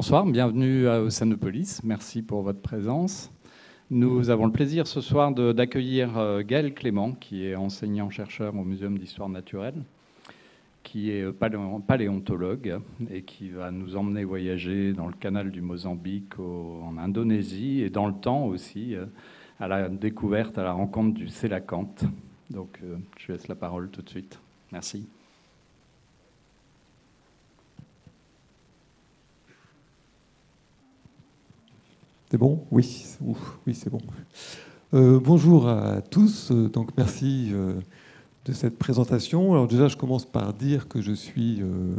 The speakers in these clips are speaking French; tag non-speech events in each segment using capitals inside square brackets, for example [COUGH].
Bonsoir, bienvenue à Océanopolis. Merci pour votre présence. Nous avons le plaisir ce soir d'accueillir euh, Gaël Clément, qui est enseignant-chercheur au Muséum d'histoire naturelle, qui est paléontologue et qui va nous emmener voyager dans le canal du Mozambique, en Indonésie et dans le temps aussi, euh, à la découverte, à la rencontre du sélacanthe. Donc euh, je laisse la parole tout de suite. Merci. C'est bon Oui, oui c'est bon. Euh, bonjour à tous. Donc merci euh, de cette présentation. Alors déjà, je commence par dire que je suis euh,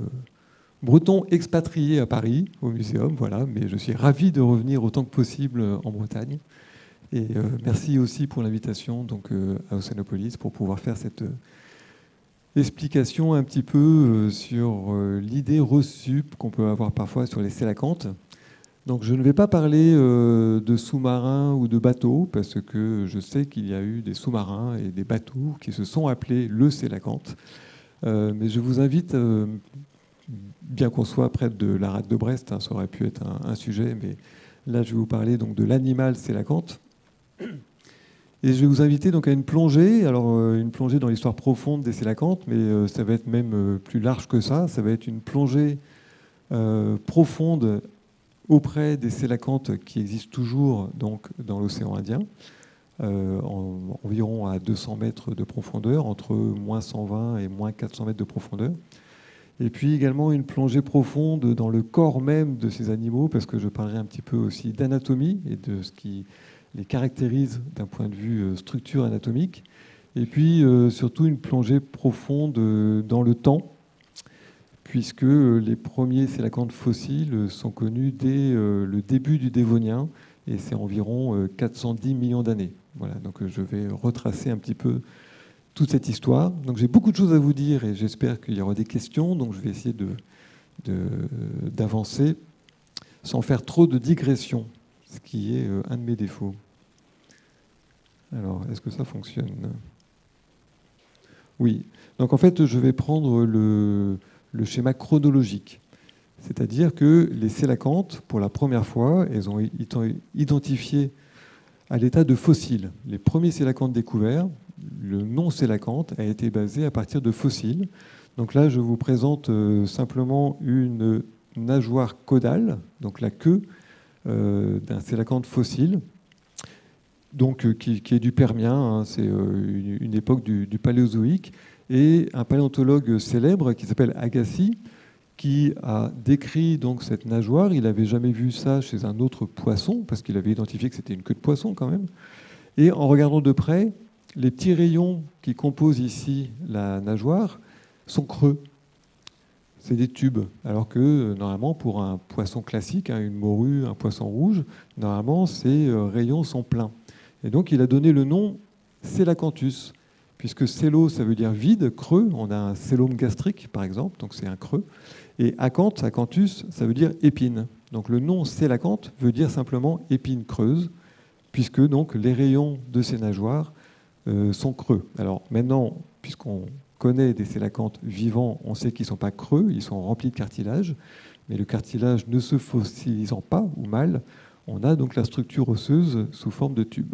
breton expatrié à Paris, au muséum, voilà, mais je suis ravi de revenir autant que possible en Bretagne. Et merci aussi pour l'invitation donc à Océanopolis pour pouvoir faire cette explication un petit peu sur l'idée reçue qu'on peut avoir parfois sur les sélacantes. Donc je ne vais pas parler euh, de sous-marins ou de bateaux, parce que je sais qu'il y a eu des sous-marins et des bateaux qui se sont appelés le Sélacanthe. Euh, mais je vous invite, euh, bien qu'on soit près de la rade de Brest, hein, ça aurait pu être un, sujet, mais là je vais vous parler donc de l'animal Sélacanthe. Et je vais vous inviter donc à une plongée, alors une plongée dans l'histoire profonde des Sélacantes, mais ça va être même plus large que ça, ça va être une plongée profonde auprès des sélacantes qui existent toujours donc, dans l'océan Indien, euh, environ à 200 mètres de profondeur, entre moins 120 et moins 400 mètres de profondeur. Et puis également une plongée profonde dans le corps même de ces animaux, parce que je parlerai un petit peu aussi d'anatomie et de ce qui les caractérise d'un point de vue euh, structure anatomique. Et puis euh, surtout une plongée profonde dans le temps, puisque les premiers sélacantes fossiles sont connus dès euh, le début du Dévonien, et c'est environ 410 euh, millions d'années. Voilà, donc euh, je vais retracer un petit peu toute cette histoire. Donc j'ai beaucoup de choses à vous dire et j'espère qu'il y aura des questions, donc je vais essayer d'avancer de, sans faire trop de digressions, ce qui est un de mes défauts. Alors, est-ce que ça fonctionne? Oui. Donc en fait, je vais prendre le, le schéma chronologique. C'est-à-dire que les sélacantes, pour la première fois, elles ont été identifiées à l'état de fossiles. Les premiers sélacantes découverts, le nom sélacante a été basé à partir de fossiles. Donc là, je vous présente euh, simplement une nageoire caudale, donc la queue euh, d'un sélacante fossile, euh, qui, est du Permien, hein, c'est une, époque du Paléozoïque, et un paléontologue célèbre qui s'appelle Agassi, qui a décrit donc cette nageoire. Il n'avait jamais vu ça chez un autre poisson, parce qu'il avait identifié que c'était une queue de poisson quand même. Et en regardant de près, les petits rayons qui composent ici la nageoire sont creux. C'est des tubes. Alors que normalement, pour un poisson classique, hein, une morue, un poisson rouge, normalement, ces euh, rayons sont pleins. Et donc, il a donné le nom Selacanthus puisque célo, ça veut dire vide, creux. On a un célome gastrique, par exemple, donc c'est un creux. Et acanthe, acanthus, ça veut dire épine. Donc le nom célacanthe veut dire simplement épine creuse, puisque donc les rayons de ces nageoires euh, sont creux. Alors maintenant, puisqu'on connaît des célacanthes vivants, on sait qu'ils ne sont pas creux, ils sont remplis de cartilage, mais le cartilage ne se fossilisant pas ou mal, on a donc la structure osseuse sous forme de tube.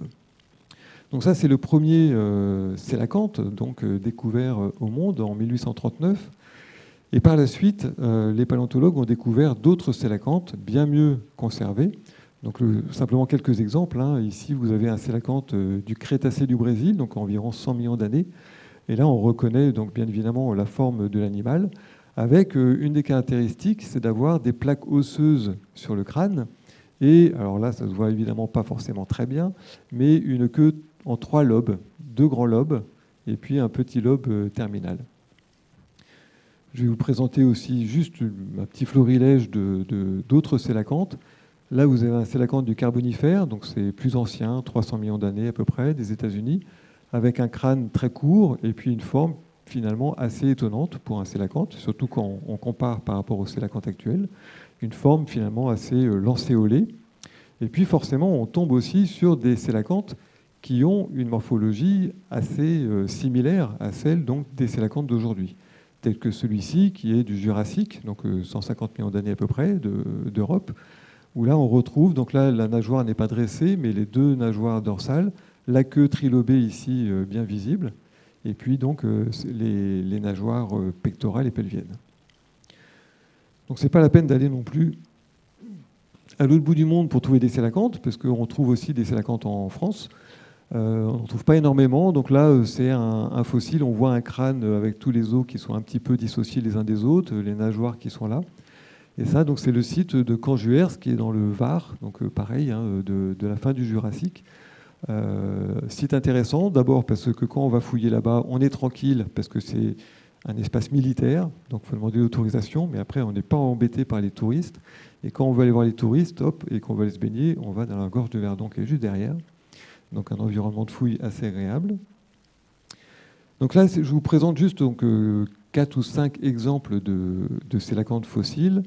Donc ça, c'est le premier euh, sélacanthe donc, euh, découvert euh, au monde en 1839. Et par la suite, les paléontologues ont découvert d'autres sélacanthes bien mieux conservés. Donc simplement quelques exemples. Hein. Ici, vous avez un sélacanthe du Crétacé du Brésil, donc environ 100 millions d'années. Et là, on reconnaît donc bien évidemment la forme de l'animal, avec une des caractéristiques, c'est d'avoir des plaques osseuses sur le crâne. Et alors là, ça se voit évidemment pas forcément très bien, mais une queue en trois lobes, deux grands lobes et puis un petit lobe euh, terminal. Je vais vous présenter aussi juste un petit florilège d'autres de, Là, vous avez un sélacanthe du Carbonifère, donc c'est plus ancien, 300 millions d'années à peu près, des États-Unis, avec un crâne très court et puis une forme finalement assez étonnante pour un sélacanthe, surtout quand on compare par rapport au sélacanthe actuel, une forme finalement assez euh, lancéolée. Et puis forcément, on tombe aussi sur des sélacanthes qui ont une morphologie assez euh, similaire à celle donc, des sélacantes d'aujourd'hui. tel que celui-ci, qui est du Jurassique, donc 150 millions d'années à peu près d'Europe, où là on retrouve, donc là la nageoire n'est pas dressée, mais les deux nageoires dorsales, la queue trilobée ici bien visible, et puis donc les, les nageoires pectorales et pelviennes. Donc c'est pas la peine d'aller non plus à l'autre bout du monde pour trouver des sélacantes, parce qu'on trouve aussi des sélacantes en France. Euh, on n'en trouve pas énormément. Donc là, euh, c'est un, fossile. On voit un crâne avec tous les os qui sont un petit peu dissociés les uns des autres, les nageoires qui sont là. Et ça, c'est le site de Canjuers, qui est dans le Var, donc euh, pareil, hein, de, la fin du Jurassique. site intéressant, d'abord parce que quand on va fouiller là-bas, on est tranquille, parce que c'est un espace militaire, donc il faut demander l'autorisation, mais après on n'est pas embêté par les touristes. Et quand on veut aller voir les touristes, hop, et qu'on veut aller se baigner, on va dans la gorge de Verdon qui est juste derrière. Donc un environnement de fouille assez agréable. Donc là, je vous présente juste donc, euh, 4 ou 5 exemples de, de sélacantes fossiles,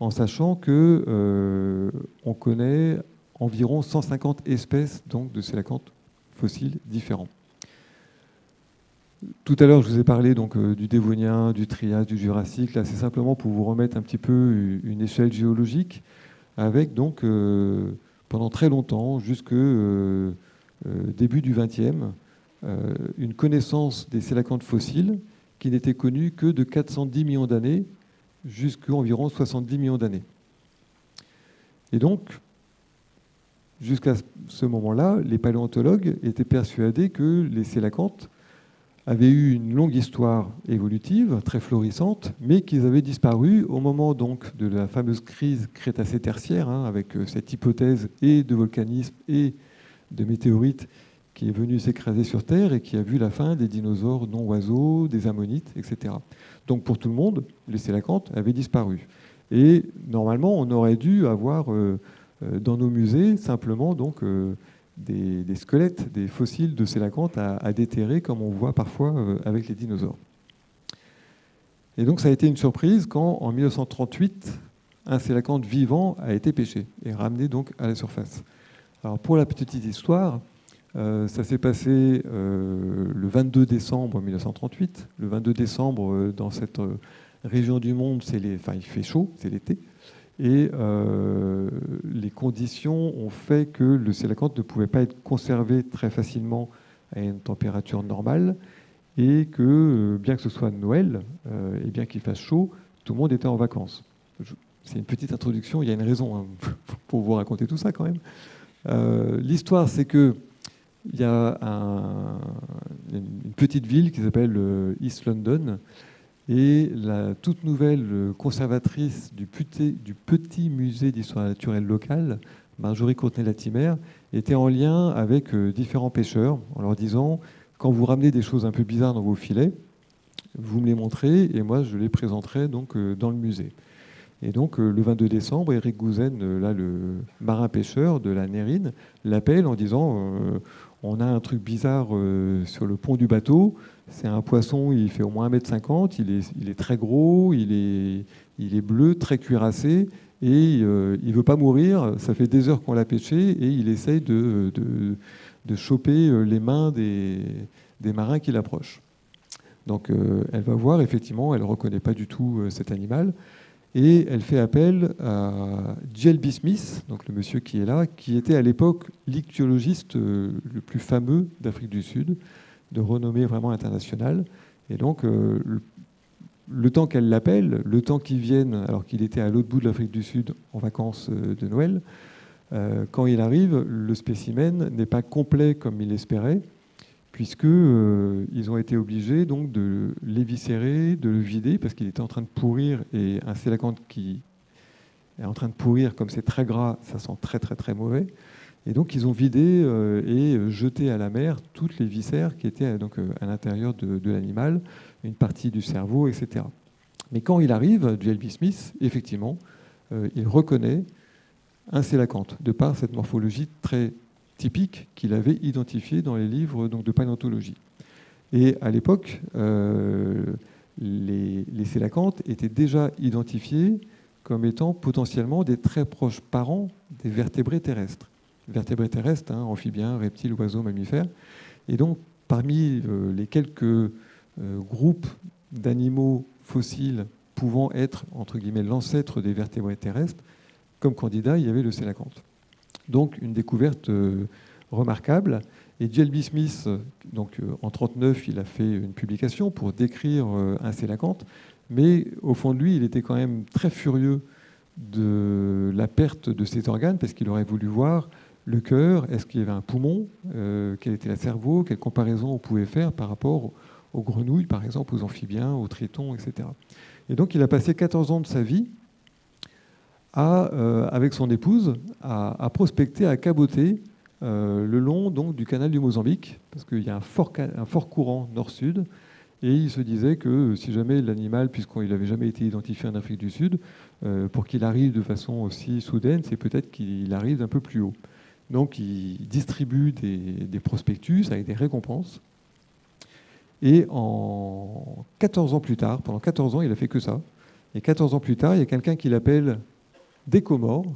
en sachant que euh, on connaît environ 150 espèces donc, de sélacantes fossiles différents. Tout à l'heure, je vous ai parlé donc, euh, du Dévonien, du Trias, du Jurassique. Là, c'est simplement pour vous remettre un petit peu une échelle géologique avec donc euh, pendant très longtemps, jusque euh, début du XXe, une connaissance des sélacantes fossiles qui n'était connue que de 410 millions d'années jusqu'à environ 70 millions d'années. Et donc, jusqu'à ce moment-là, les paléontologues étaient persuadés que les sélacantes avaient eu une longue histoire évolutive, très florissante, mais qu'ils avaient disparu au moment donc de la fameuse crise crétacé-tertiaire, hein, avec euh, cette hypothèse et de volcanisme et de météorites qui est venue s'écraser sur Terre et qui a vu la fin des dinosaures non-oiseaux, des ammonites, etc. Donc pour tout le monde, les sélacantes avaient disparu. Et normalement, on aurait dû avoir euh, euh, dans nos musées simplement donc des, squelettes, des fossiles de sélacantes à, déterrer, comme on voit parfois euh, avec les dinosaures. Et donc ça a été une surprise quand, en 1938, un sélacanthe vivant a été pêché et ramené donc à la surface. Alors pour la petite histoire, euh, ça s'est passé euh, le 22 décembre 1938. Le 22 décembre, dans cette région du monde, les... il fait chaud, c'est l'été. Et euh, les conditions ont fait que le sélacanthe ne pouvait pas être conservé très facilement à une température normale et que, euh, bien que ce soit Noël euh, et bien qu'il fasse chaud, tout le monde était en vacances. C'est une petite introduction, il y a une raison hein, [LAUGHS] pour vous raconter tout ça quand même. L'histoire, c'est que il y a une petite ville qui s'appelle East London et la toute nouvelle conservatrice du petit, musée d'histoire naturelle locale, Marjorie Courtenay-Latimer, était en lien avec euh, différents pêcheurs en leur disant quand vous ramenez des choses un peu bizarres dans vos filets, vous me les montrez et moi je les présenterai donc euh, dans le musée. Et donc euh, le 22 décembre, Eric Gouzen, là le marin pêcheur de la Nérine, l'appelle en disant on a un truc bizarre sur le pont du bateau. C'est un poisson, il fait au moins 1m50, il est, il est très gros, il est, bleu, très cuirassé, et euh, il ne veut pas mourir. Ça fait des heures qu'on l'a pêché, et il essaye de, choper euh, les mains des, marins qui l'approchent. Donc euh, elle va voir, effectivement, elle ne reconnaît pas du tout cet animal, et elle fait appel à J.L.B. Smith, donc le monsieur qui est là, qui était à l'époque l'ichthyologiste le plus fameux d'Afrique du Sud, de renommée vraiment internationale. Et donc, euh, le, temps qu'elle l'appelle, le temps qu'il vienne, alors qu'il était à l'autre bout de l'Afrique du Sud en vacances euh, de Noël, euh, quand il arrive, le spécimen n'est pas complet comme il l'espérait, puisque ils ont été obligés donc de l'éviscérer, de le vider, parce qu'il était en train de pourrir, et un sélacanthe qui est en train de pourrir, comme c'est très gras, ça sent très très très mauvais. Et donc, ils ont vidé euh, et jeté à la mer toutes les viscères qui étaient donc, euh, à l'intérieur de, l'animal, une partie du cerveau, etc. Mais quand il arrive, J.L.B. Smith, effectivement, euh, il reconnaît un sélacanthe, de par cette morphologie très typique qu'il avait identifiée dans les livres de paléontologie. Et à l'époque, les, les sélacantes étaient déjà identifiés comme étant potentiellement des très proches parents des vertébrés terrestres vertébrés terrestres, hein, amphibiens, reptiles, oiseaux, mammifères. Et donc, parmi euh, les quelques euh, groupes d'animaux fossiles pouvant être, entre guillemets, l'ancêtre des vertébrés terrestres, comme candidat, il y avait le sélacanthe. Donc une découverte euh, remarquable. Et J.L.B. Smith, donc, euh, en 1939, il a fait une publication pour décrire euh, un sélacanthe, mais au fond de lui, il était quand même très furieux de la perte de ses organes, parce qu'il aurait voulu voir le cœur, est-ce qu'il y avait un poumon, quel était le cerveau, quelle comparaison on pouvait faire par rapport aux grenouilles, par exemple, aux amphibiens, aux tritons, etc. Et donc il a passé 14 ans de sa vie euh, avec son épouse, à, prospecter, à caboter euh, le long donc, du canal du Mozambique, parce qu'il y a un fort, un fort courant nord-sud, et il se disait que si jamais l'animal, puisqu'il n'avait jamais été identifié en Afrique du Sud, euh, pour qu'il arrive de façon aussi soudaine, c'est peut-être qu'il arrive un peu plus haut. Donc il distribue des, des, prospectus avec des récompenses. Et en 14 ans plus tard, pendant 14 ans, il a fait que ça. Et 14 ans plus tard, il y a quelqu'un qui l'appelle des Comores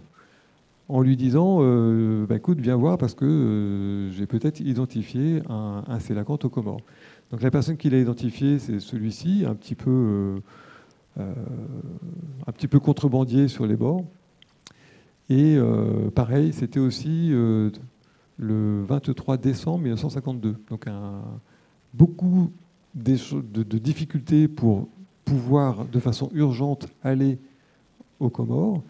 en lui disant euh, bah, écoute, viens voir parce que euh, j'ai peut-être identifié un, un aux Comores. Donc la personne qui l'a identifié, c'est celui-ci, un petit peu euh, un petit peu contrebandier sur les bords. Et pareil, c'était aussi le 23 décembre 1952. Donc beaucoup de difficultés pour pouvoir de façon urgente aller aux Comores.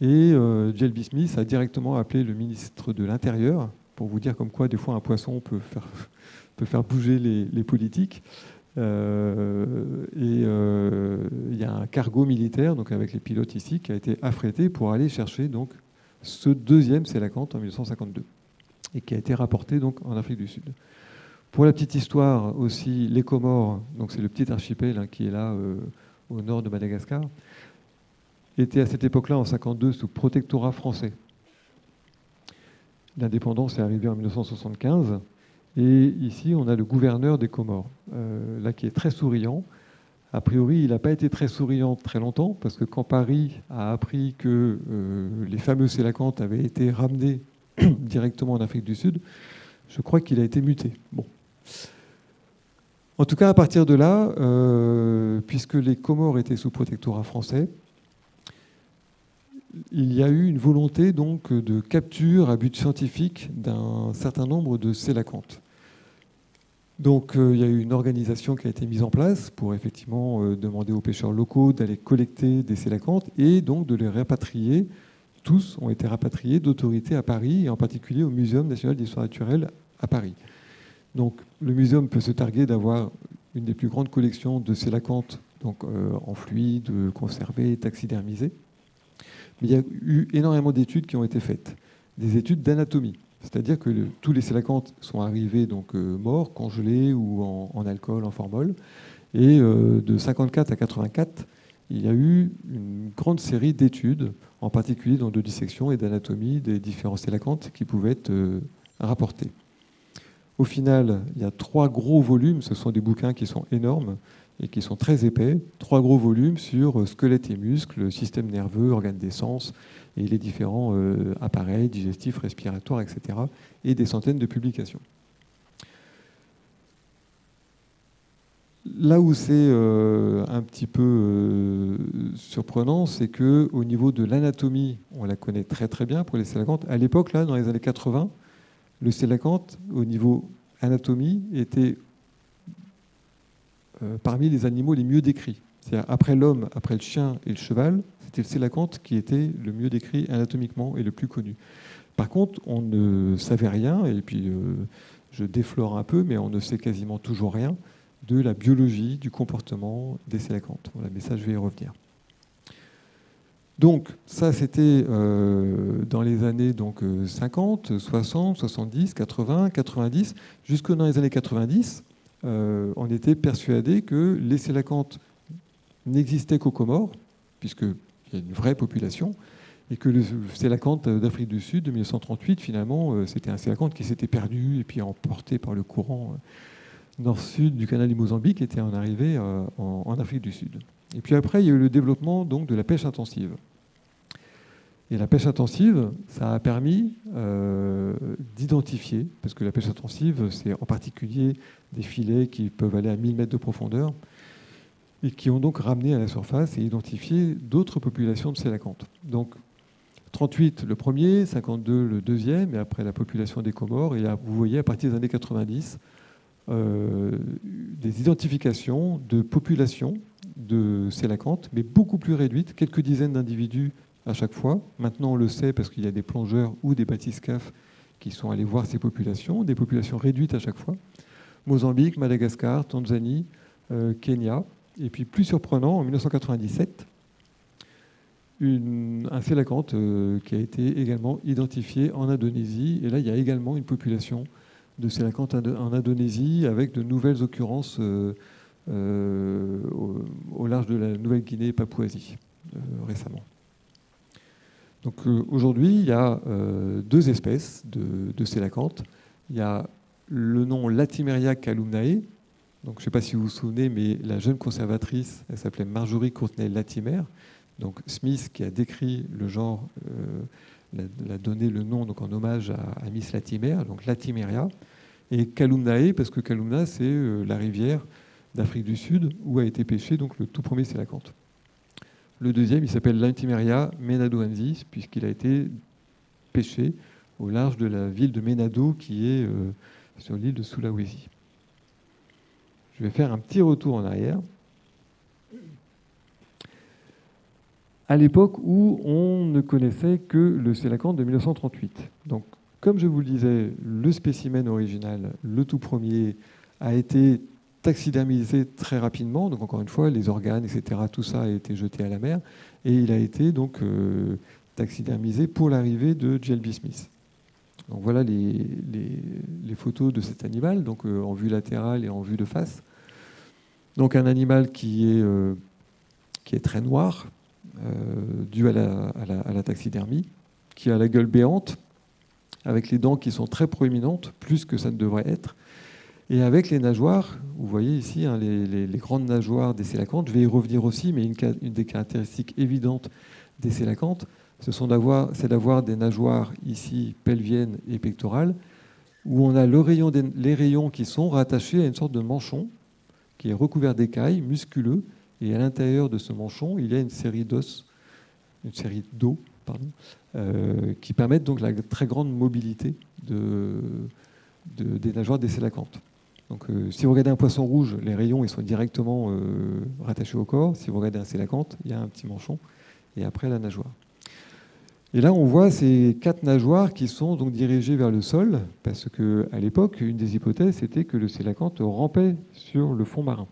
Et euh, J.L.B. Smith a directement appelé le ministre de l'Intérieur pour vous dire comme quoi des fois un poisson peut faire, peut faire bouger les, politiques. Euh, et euh, il y a un cargo militaire, donc avec les pilotes ici, qui a été affrété pour aller chercher donc ce deuxième Sélacanthe en 1952 et qui a été rapporté donc en Afrique du Sud. Pour la petite histoire aussi, les Comores, c'est le petit archipel hein, qui est là au nord de Madagascar, était à cette époque-là, en 52, sous protectorat français. L'indépendance est arrivée en 1975. Et ici, on a le gouverneur des Comores, euh, là qui est très souriant. A priori, il n'a pas été très souriant très longtemps, parce que quand Paris a appris que euh, les fameux Sélacantes avaient été ramenés [CLEARS THROAT] directement en Afrique du Sud, je crois qu'il a été muté. Bon. En tout cas, à partir de là, euh, puisque les Comores étaient sous protectorat français, il y a eu une volonté donc de capture à but scientifique d'un certain nombre de sélacantes. Donc euh, il y a eu une organisation qui a été mise en place pour effectivement euh, demander aux pêcheurs locaux d'aller collecter des sélacantes et donc de les rapatrier. Tous ont été rapatriés d'autorités à Paris et en particulier au Muséum national d'histoire naturelle à Paris. Donc le muséum peut se targuer d'avoir une des plus grandes collections de sélacantes donc, euh, en fluide, conservées, taxidermisées. Il y a eu énormément d'études qui ont été faites, des études d'anatomie. C'est-à-dire que tous les sélacantes sont arrivés donc euh, morts, congelés ou en, alcool, en formol. Et euh, de 54 à 84, il y a eu une grande série d'études, en particulier dans de dissection et d'anatomie des différents sélacantes qui pouvaient être euh, rapportés. Au final, il y a trois gros volumes, ce sont des bouquins qui sont énormes, et qui sont très épais, trois gros volumes sur euh, squelette et muscles, système nerveux, organes d'essence et les différents euh, appareils digestifs, respiratoires, etc. et des centaines de publications. Là où c'est euh, un petit peu surprenant, c'est que au niveau de l'anatomie, on la connaît très très bien pour les sélacantes. À l'époque, là, dans les années 80, le sélacanthe, au niveau anatomie, était parmi les animaux les mieux décrits. Après l'homme, après le chien et le cheval, c'était le sélacanthe qui était le mieux décrit anatomiquement et le plus connu. Par contre, on ne savait rien, et puis euh, je déflore un peu, mais on ne sait quasiment toujours rien de la biologie, du comportement des sélacanthes. Voilà, mais ça, je vais y revenir. Donc, ça, c'était euh, dans les années donc, 50, 60, 70, 80, 90, jusque dans les années 90. Euh, on était persuadé que les sélacantes n'existaient qu'aux Comores, puisqu'il y a une vraie population, et que le sélacanthe d'Afrique du Sud de 1938, finalement, euh, c'était un sélacanthe qui s'était perdu et puis emporté par le courant euh, nord-sud du canal du Mozambique, était en arrivée en, Afrique du Sud. Et puis après, il y a eu le développement donc, de la pêche intensive. Et la pêche intensive, ça a permis euh, d'identifier, parce que la pêche intensive, c'est en particulier des filets qui peuvent aller à 1000 mètres de profondeur. et qui ont donc ramené à la surface et identifié d'autres populations de sélacantes. Donc 38 le premier, 52 le deuxième, et après la population des Comores. Et là, vous voyez à partir des années 90 euh, des identifications de populations de sélacantes, mais beaucoup plus réduites, quelques dizaines d'individus à chaque fois. Maintenant, on le sait parce qu'il y a des plongeurs ou des bathyscaphes qui sont allés voir ces populations, des populations réduites à chaque fois. Mozambique, Madagascar, Tanzanie, euh, Kenya. Et puis plus surprenant, en 1997, un sélacanthe euh, qui a été également identifié en Indonésie. Et là, il y a également une population de sélacanthes en Indonésie avec de nouvelles occurrences euh, au, large de la Nouvelle-Guinée et Papouasie récemment. Donc aujourd'hui, il y a deux espèces de, de. Il y a le nom Latimeria calumnae. Donc, je ne sais pas si vous vous souvenez, mais la jeune conservatrice, elle s'appelait Marjorie Courtenay Latimer. Donc, Smith, qui a décrit le genre, euh, l'a donné le nom donc, en hommage à, Miss Latimer, donc Latimeria. Et Calumnae, parce que Calumna, c'est euh, la rivière d'Afrique du Sud où a été pêché donc, le tout premier sélacanthe. Le deuxième, il s'appelle Latimeria menadoensis, puisqu'il a été pêché au large de la ville de Menado, qui est euh, sur l'île de Sulawesi. Je vais faire un petit retour en arrière. À l'époque où on ne connaissait que le sélacanthe de 1938. Donc, comme je vous le disais, le spécimen original, le tout premier, a été taxidermisé très rapidement. Donc, encore une fois, les organes, etc., tout ça a été jeté à la mer. Et il a été donc euh, taxidermisé pour l'arrivée de J.L.B. Smith. Donc voilà les, photos de cet animal, donc euh, en vue latérale et en vue de face. Donc un animal qui est, euh, qui est très noir, dû à la, taxidermie, qui a la gueule béante, avec les dents qui sont très proéminentes, plus que ça ne devrait être, et avec les nageoires, vous voyez ici hein, les, grandes nageoires des sélacantes, je vais y revenir aussi, mais une, des caractéristiques évidentes des sélacantes, c'est d'avoir des nageoires ici pelviennes et pectorales, où on a les rayons qui sont rattachés à une sorte de manchon qui est recouvert d'écailles musculeux, et à l'intérieur de ce manchon, il y a une série d'os, une série d'os, pardon, euh, qui permettent donc la très grande mobilité des nageoires des sélacantes. Donc, euh, si vous regardez un poisson rouge, les rayons ils sont directement euh, rattachés au corps. Si vous regardez un sélacanthe, il y a un petit manchon, et après la nageoire. Et là, on voit ces quatre nageoires qui sont donc dirigées vers le sol, parce qu'à l'époque, une des hypothèses était que le sélacanthe rampait sur le fond marin.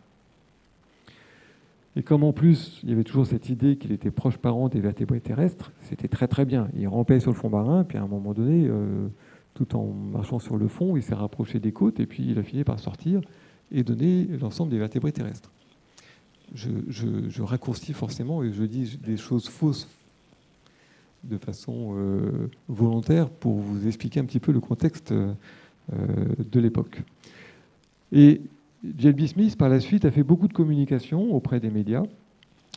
Et comme en plus, il y avait toujours cette idée qu'il était proche parent des vertébrés terrestres, c'était très très bien. Il rampait sur le fond marin, puis à un moment donné, euh, tout en marchant sur le fond, il s'est rapproché des côtes, et puis il a fini par sortir et donner l'ensemble des vertébrés terrestres. Je, raccourcis forcément et je dis des choses fausses de façon euh, volontaire pour vous expliquer un petit peu le contexte euh, de l'époque. Et J.L.B. Smith, par la suite, a fait beaucoup de communication auprès des médias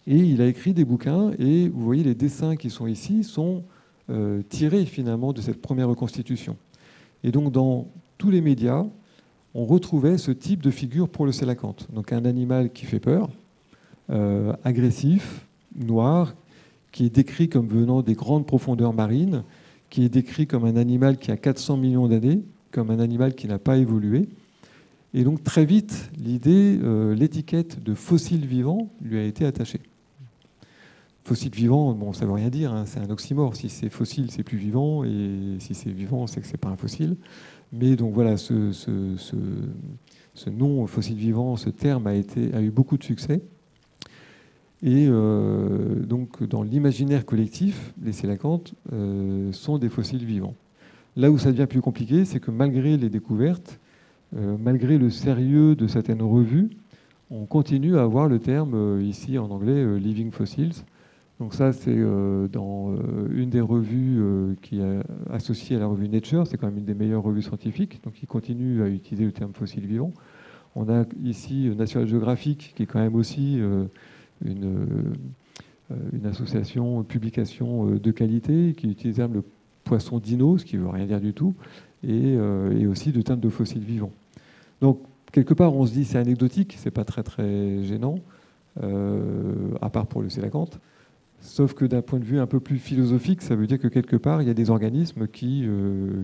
et il a écrit des bouquins. Et vous voyez, les dessins qui sont ici sont euh, tirés finalement de cette première reconstitution. Et donc, dans tous les médias, on retrouvait ce type de figure pour le sélacanthe. Donc, un animal qui fait peur, agressif, noir, qui est décrit comme venant des grandes profondeurs marines, qui est décrit comme un animal qui a 400 millions d'années, comme un animal qui n'a pas évolué. Et donc très vite, l'idée, euh, l'étiquette de fossile vivant lui a été attachée. Fossile vivant, bon, ça ne veut rien dire, hein, c'est un oxymore. Si c'est fossile, c'est plus vivant, et si c'est vivant, c'est que c'est pas un fossile. Mais donc voilà, ce, nom fossile vivant, ce terme a eu beaucoup de succès. Et euh, donc, dans l'imaginaire collectif, les sélacantes euh, sont des fossiles vivants. Là où ça devient plus compliqué, c'est que malgré les découvertes, euh, malgré le sérieux de certaines revues, on continue à avoir le terme ici en anglais living fossils. Donc ça, c'est dans une des revues qui est associée à la revue Nature, c'est quand même une des meilleures revues scientifiques, donc ils continuent à utiliser le terme fossile vivant. On a ici National Geographic, qui est quand même aussi une, euh, une association, publication euh, de qualité qui utilise le poisson dino, ce qui ne veut rien dire du tout, et, euh, et aussi de teintes de fossiles vivants. Donc, quelque part, on se dit c'est anecdotique, c'est pas très très gênant. à part pour le sélacanthe. Sauf que d'un point de vue un peu plus philosophique, ça veut dire que quelque part, il y a des organismes qui,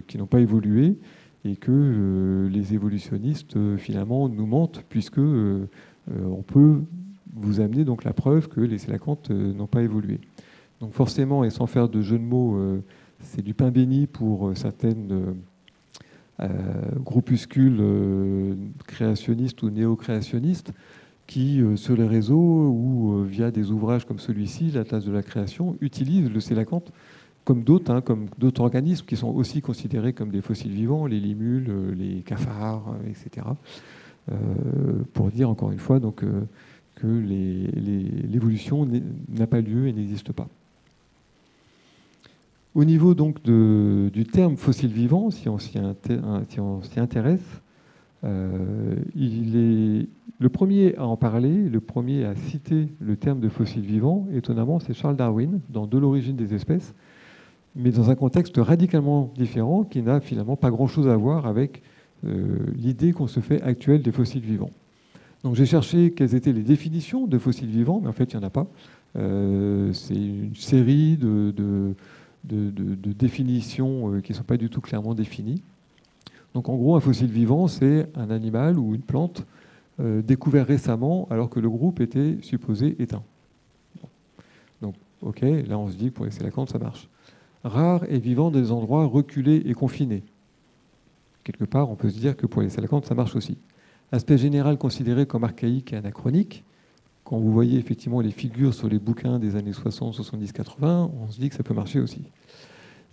qui n'ont pas évolué et que les évolutionnistes, finalement, nous mentent, puisque on peut vous amener donc la preuve que les sélacantes n'ont pas évolué. Donc forcément, et sans faire de jeu de mots, c'est du pain béni pour certaines euh, groupuscules euh, créationnistes ou néo-créationnistes qui, euh, sur les réseaux ou via des ouvrages comme celui-ci, l'Atlas de la création, utilisent le sélacanthe comme d'autres, hein, comme d'autres organismes qui sont aussi considérés comme des fossiles vivants, les limules, les cafards, etc. pour dire encore une fois donc, que l'évolution n'a pas lieu et n'existe pas. Au niveau donc du terme fossile vivant, si on s'y intéresse, euh, il est le premier à en parler, le premier à citer le terme de fossile vivant, étonnamment, c'est Charles Darwin, dans De l'origine des espèces, mais dans un contexte radicalement différent qui n'a finalement pas grand-chose à voir avec euh, l'idée qu'on se fait actuelle des fossiles vivants. J'ai cherché quelles étaient les définitions de fossiles vivants, mais en fait il n'y en a pas. Euh, c'est une série de de, définitions euh, qui ne sont pas du tout clairement définies. Donc en gros, un fossile vivant, c'est un animal ou une plante euh, découvert récemment alors que le groupe était supposé éteint. Donc ok, là on se dit que pour les sélacantes, ça marche. Rare et vivant des endroits reculés et confinés. Quelque part, on peut se dire que pour les sélacantes, ça marche aussi. Aspect général considéré comme archaïque et anachronique, quand vous voyez effectivement les figures sur les bouquins des années 60, 70, 80, on se dit que ça peut marcher aussi.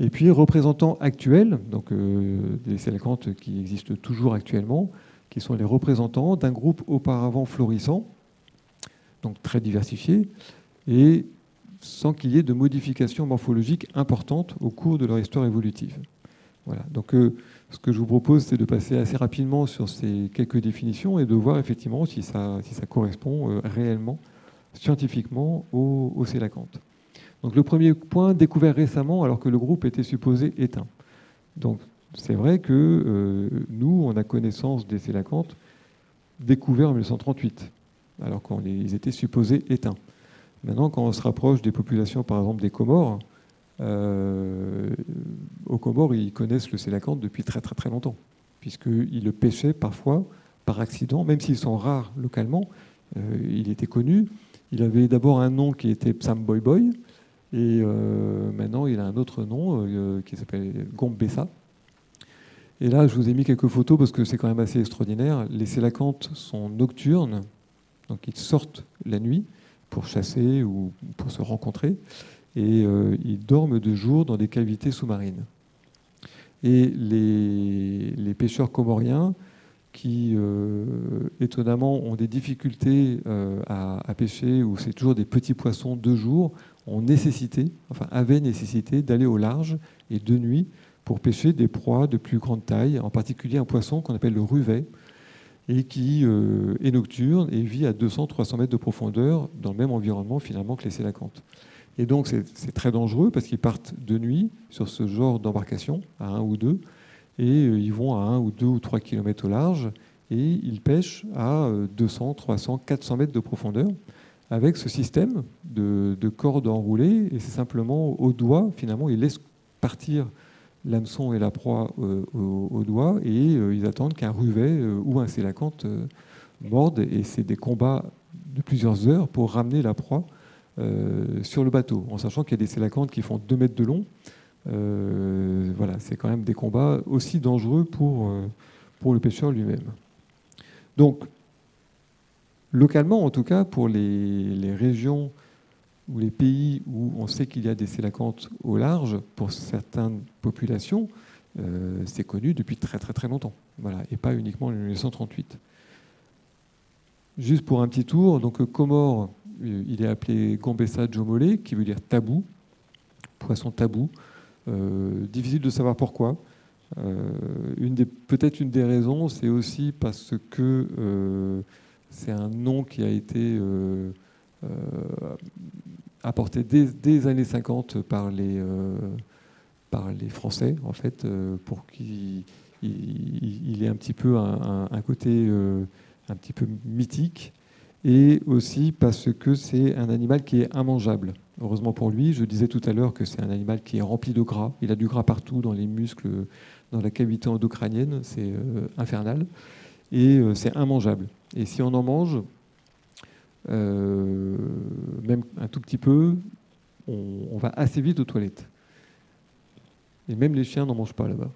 Et puis, représentants actuels, donc euh, des sélacantes qui existent toujours actuellement, qui sont les représentants d'un groupe auparavant florissant, donc très diversifié, et sans qu'il y ait de modifications morphologiques importantes au cours de leur histoire évolutive. Voilà. Donc, euh, ce que je vous propose, c'est de passer assez rapidement sur ces quelques définitions et de voir effectivement si ça, si ça correspond euh, réellement, scientifiquement, au, au célacanthe. Donc le premier point, découvert récemment alors que le groupe était supposé éteint. Donc c'est vrai que euh, nous, on a connaissance des célacanthes découverts en 1938, alors qu'ils étaient supposés éteints. Maintenant, quand on se rapproche des populations, par exemple des Comores, euh, aux Comores, ils connaissent le sélacanthe depuis très très très longtemps, puisqu'ils le pêchaient parfois par accident, même s'ils sont rares localement. Euh, il était connu. Il avait d'abord un nom qui était Psam Boy Boy, et maintenant il a un autre nom qui s'appelle Gombessa. Et là, je vous ai mis quelques photos parce que c'est quand même assez extraordinaire. Les sélacantes sont nocturnes, donc ils sortent la nuit pour chasser ou pour se rencontrer et euh, ils dorment de jour dans des cavités sous-marines. Et les, pêcheurs comoriens, qui euh, étonnamment ont des difficultés euh, à, pêcher, où c'est toujours des petits poissons de jour, ont nécessité, enfin avaient nécessité d'aller au large et de nuit pour pêcher des proies de plus grande taille, en particulier un poisson qu'on appelle le ruvet, et qui est nocturne et vit à 200-300 mètres de profondeur dans le même environnement finalement que les sélacantes. Et donc c'est très dangereux parce qu'ils partent de nuit sur ce genre d'embarcation, à un ou deux, et euh, ils vont à un ou deux ou trois kilomètres au large, et ils pêchent à 200, 300, 400 mètres de profondeur avec ce système de, cordes enroulées, et c'est simplement au doigt, finalement, ils laissent partir l'hameçon et la proie euh, au, doigt, et euh, ils attendent qu'un ruvet ou un sélacanthe morde, et c'est des combats de plusieurs heures pour ramener la proie euh, sur le bateau, en sachant qu'il y a des sélacantes qui font 2 mètres de long. Euh, voilà, c'est quand même des combats aussi dangereux pour, euh, pour le pêcheur lui-même. Donc, localement, en tout cas, pour les, régions ou les pays où on sait qu'il y a des sélacantes au large, pour certaines populations, c'est connu depuis très très très longtemps. Voilà, et pas uniquement en 1938. Juste pour un petit tour, donc Comores, il est appelé Gombessa Jomole, qui veut dire tabou, poisson tabou. Euh, difficile de savoir pourquoi. Euh, peut-être une des raisons, c'est aussi parce que euh, c'est un nom qui a été apporté dès, les années 50 par les, par les Français, en fait, pour qu'il il, ait un petit peu un côté un petit peu mythique. et aussi parce que c'est un animal qui est immangeable. Heureusement pour lui, je disais tout à l'heure que c'est un animal qui est rempli de gras. Il a du gras partout, dans les muscles, dans la cavité endocrânienne, c'est euh, infernal. Et euh, c'est immangeable. Et si on en mange, euh, même un tout petit peu, on, va assez vite aux toilettes. Et même les chiens n'en mangent pas là-bas.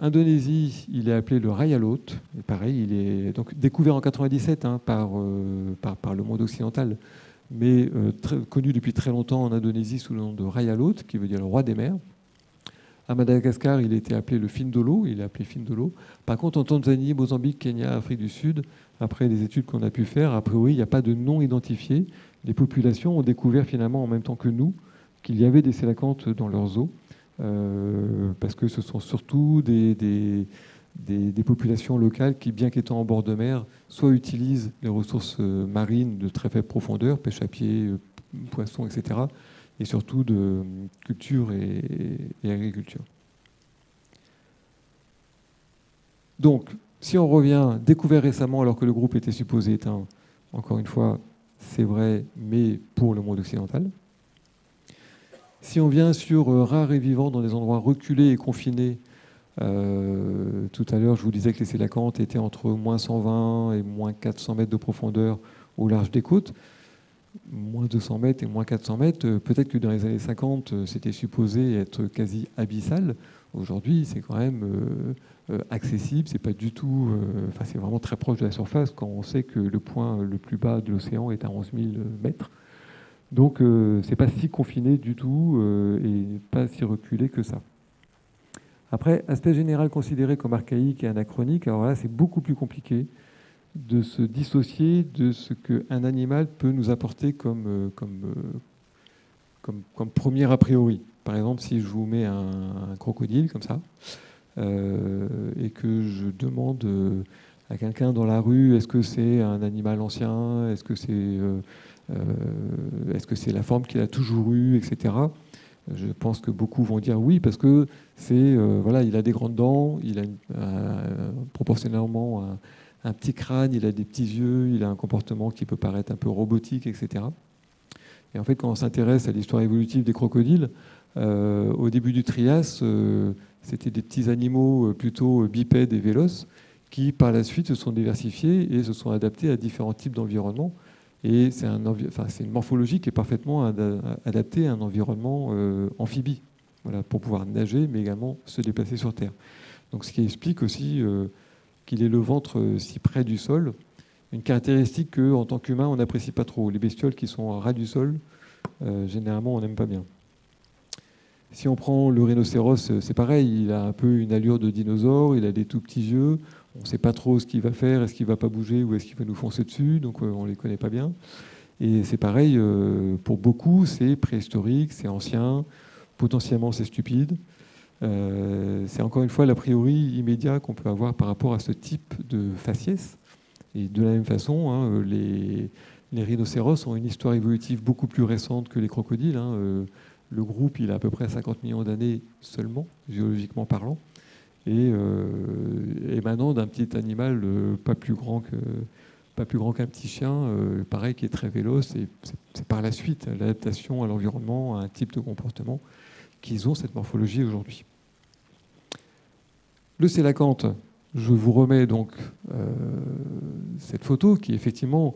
Indonésie, il est appelé le rayalot. Et pareil, il est donc découvert en 97 hein, par, par, le monde occidental mais euh, connu depuis très longtemps en Indonésie sous le nom de Rayalot, qui veut dire le roi des mers. À Madagascar, il était appelé le Findolo, il est appelé Findolo. Par contre, en Tanzanie, Mozambique, Kenya, Afrique du Sud, après les études qu'on a pu faire, a priori, il n'y a pas de nom identifié. Les populations ont découvert finalement en même temps que nous qu'il y avait des sélacantes dans leurs eaux, euh, parce que ce sont surtout des, populations locales qui, bien qu'étant en bord de mer, soit utilisent les ressources euh, marines de très faible profondeur, pêche à pied, euh, poissons, etc., et surtout de culture et, agriculture. Donc, si on revient, découvert récemment alors que le groupe était supposé éteint, encore une fois, c'est vrai, mais pour le monde occidental. Si on vient sur rares et vivants dans des endroits reculés et confinés, euh, tout à l'heure, je vous disais que les sélacantes étaient entre moins 120 et moins 400 mètres de profondeur au large des côtes. Moins 200 mètres et moins 400 mètres, euh, peut-être que dans les années 50, euh, c'était supposé être quasi abyssal. Aujourd'hui, c'est quand même accessible. C'est pas du tout. Enfin, c'est vraiment très proche de la surface quand on sait que le point le plus bas de l'océan est à 11 000 mètres. Donc, c'est pas si confiné du tout et pas si reculé que ça. Après, aspect général considéré comme archaïque et anachronique, alors là, c'est beaucoup plus compliqué de se dissocier de ce qu'un animal peut nous apporter comme, euh, euh, comme, comme, premier a priori. Par exemple, si je vous mets un, crocodile comme ça, euh, et que je demande à quelqu'un dans la rue, est-ce que c'est un animal ancien, est-ce que c'est est-ce que c'est la forme qu'il a toujours eue, etc. Je pense que beaucoup vont dire oui parce que c'est euh, voilà, il a des grandes dents, il a proportionnellement un, petit crâne, il a des petits yeux, il a un comportement qui peut paraître un peu robotique, etc. Et en fait, quand on s'intéresse à l'histoire évolutive des crocodiles, euh, au début du Trias, euh, c'était des petits animaux plutôt bipèdes et véloces qui, par la suite, se sont diversifiés et se sont adaptés à différents types d'environnements. Et c'est une morphologie qui est parfaitement adaptée à un environnement euh, amphibie, pour pouvoir nager, mais également se déplacer sur Terre. Donc, ce qui explique aussi euh, qu'il ait le ventre euh, si près du sol, une caractéristique qu'en tant qu'humain, on n'apprécie pas trop. Les bestioles qui sont à ras du sol, généralement, on n'aime pas bien. Si on prend le rhinocéros, c'est pareil, il a un peu une allure de dinosaure, il a des tout petits yeux, on ne sait pas trop ce qu'il va faire, est-ce qu'il va pas bouger ou est-ce qu'il va nous foncer dessus, donc euh, on ne les connaît pas bien. Et c'est pareil, euh, pour beaucoup, c'est préhistorique, c'est ancien, potentiellement c'est stupide. Euh, c'est encore une fois l'a priori immédiat qu'on peut avoir par rapport à ce type de faciès. Et de la même façon, hein, les, rhinocéros ont une histoire évolutive beaucoup plus récente que les crocodiles. Hein. Le groupe, il a à peu près 50 millions d'années seulement, géologiquement parlant et euh, émanant d'un petit animal euh, pas plus grand que pas qu'un petit chien, euh, pareil, qui est très véloce. Et c'est par la suite l'adaptation à l'environnement, à un type de comportement, qu'ils ont cette morphologie aujourd'hui. Le sélacanthe, je vous remets donc cette photo qui effectivement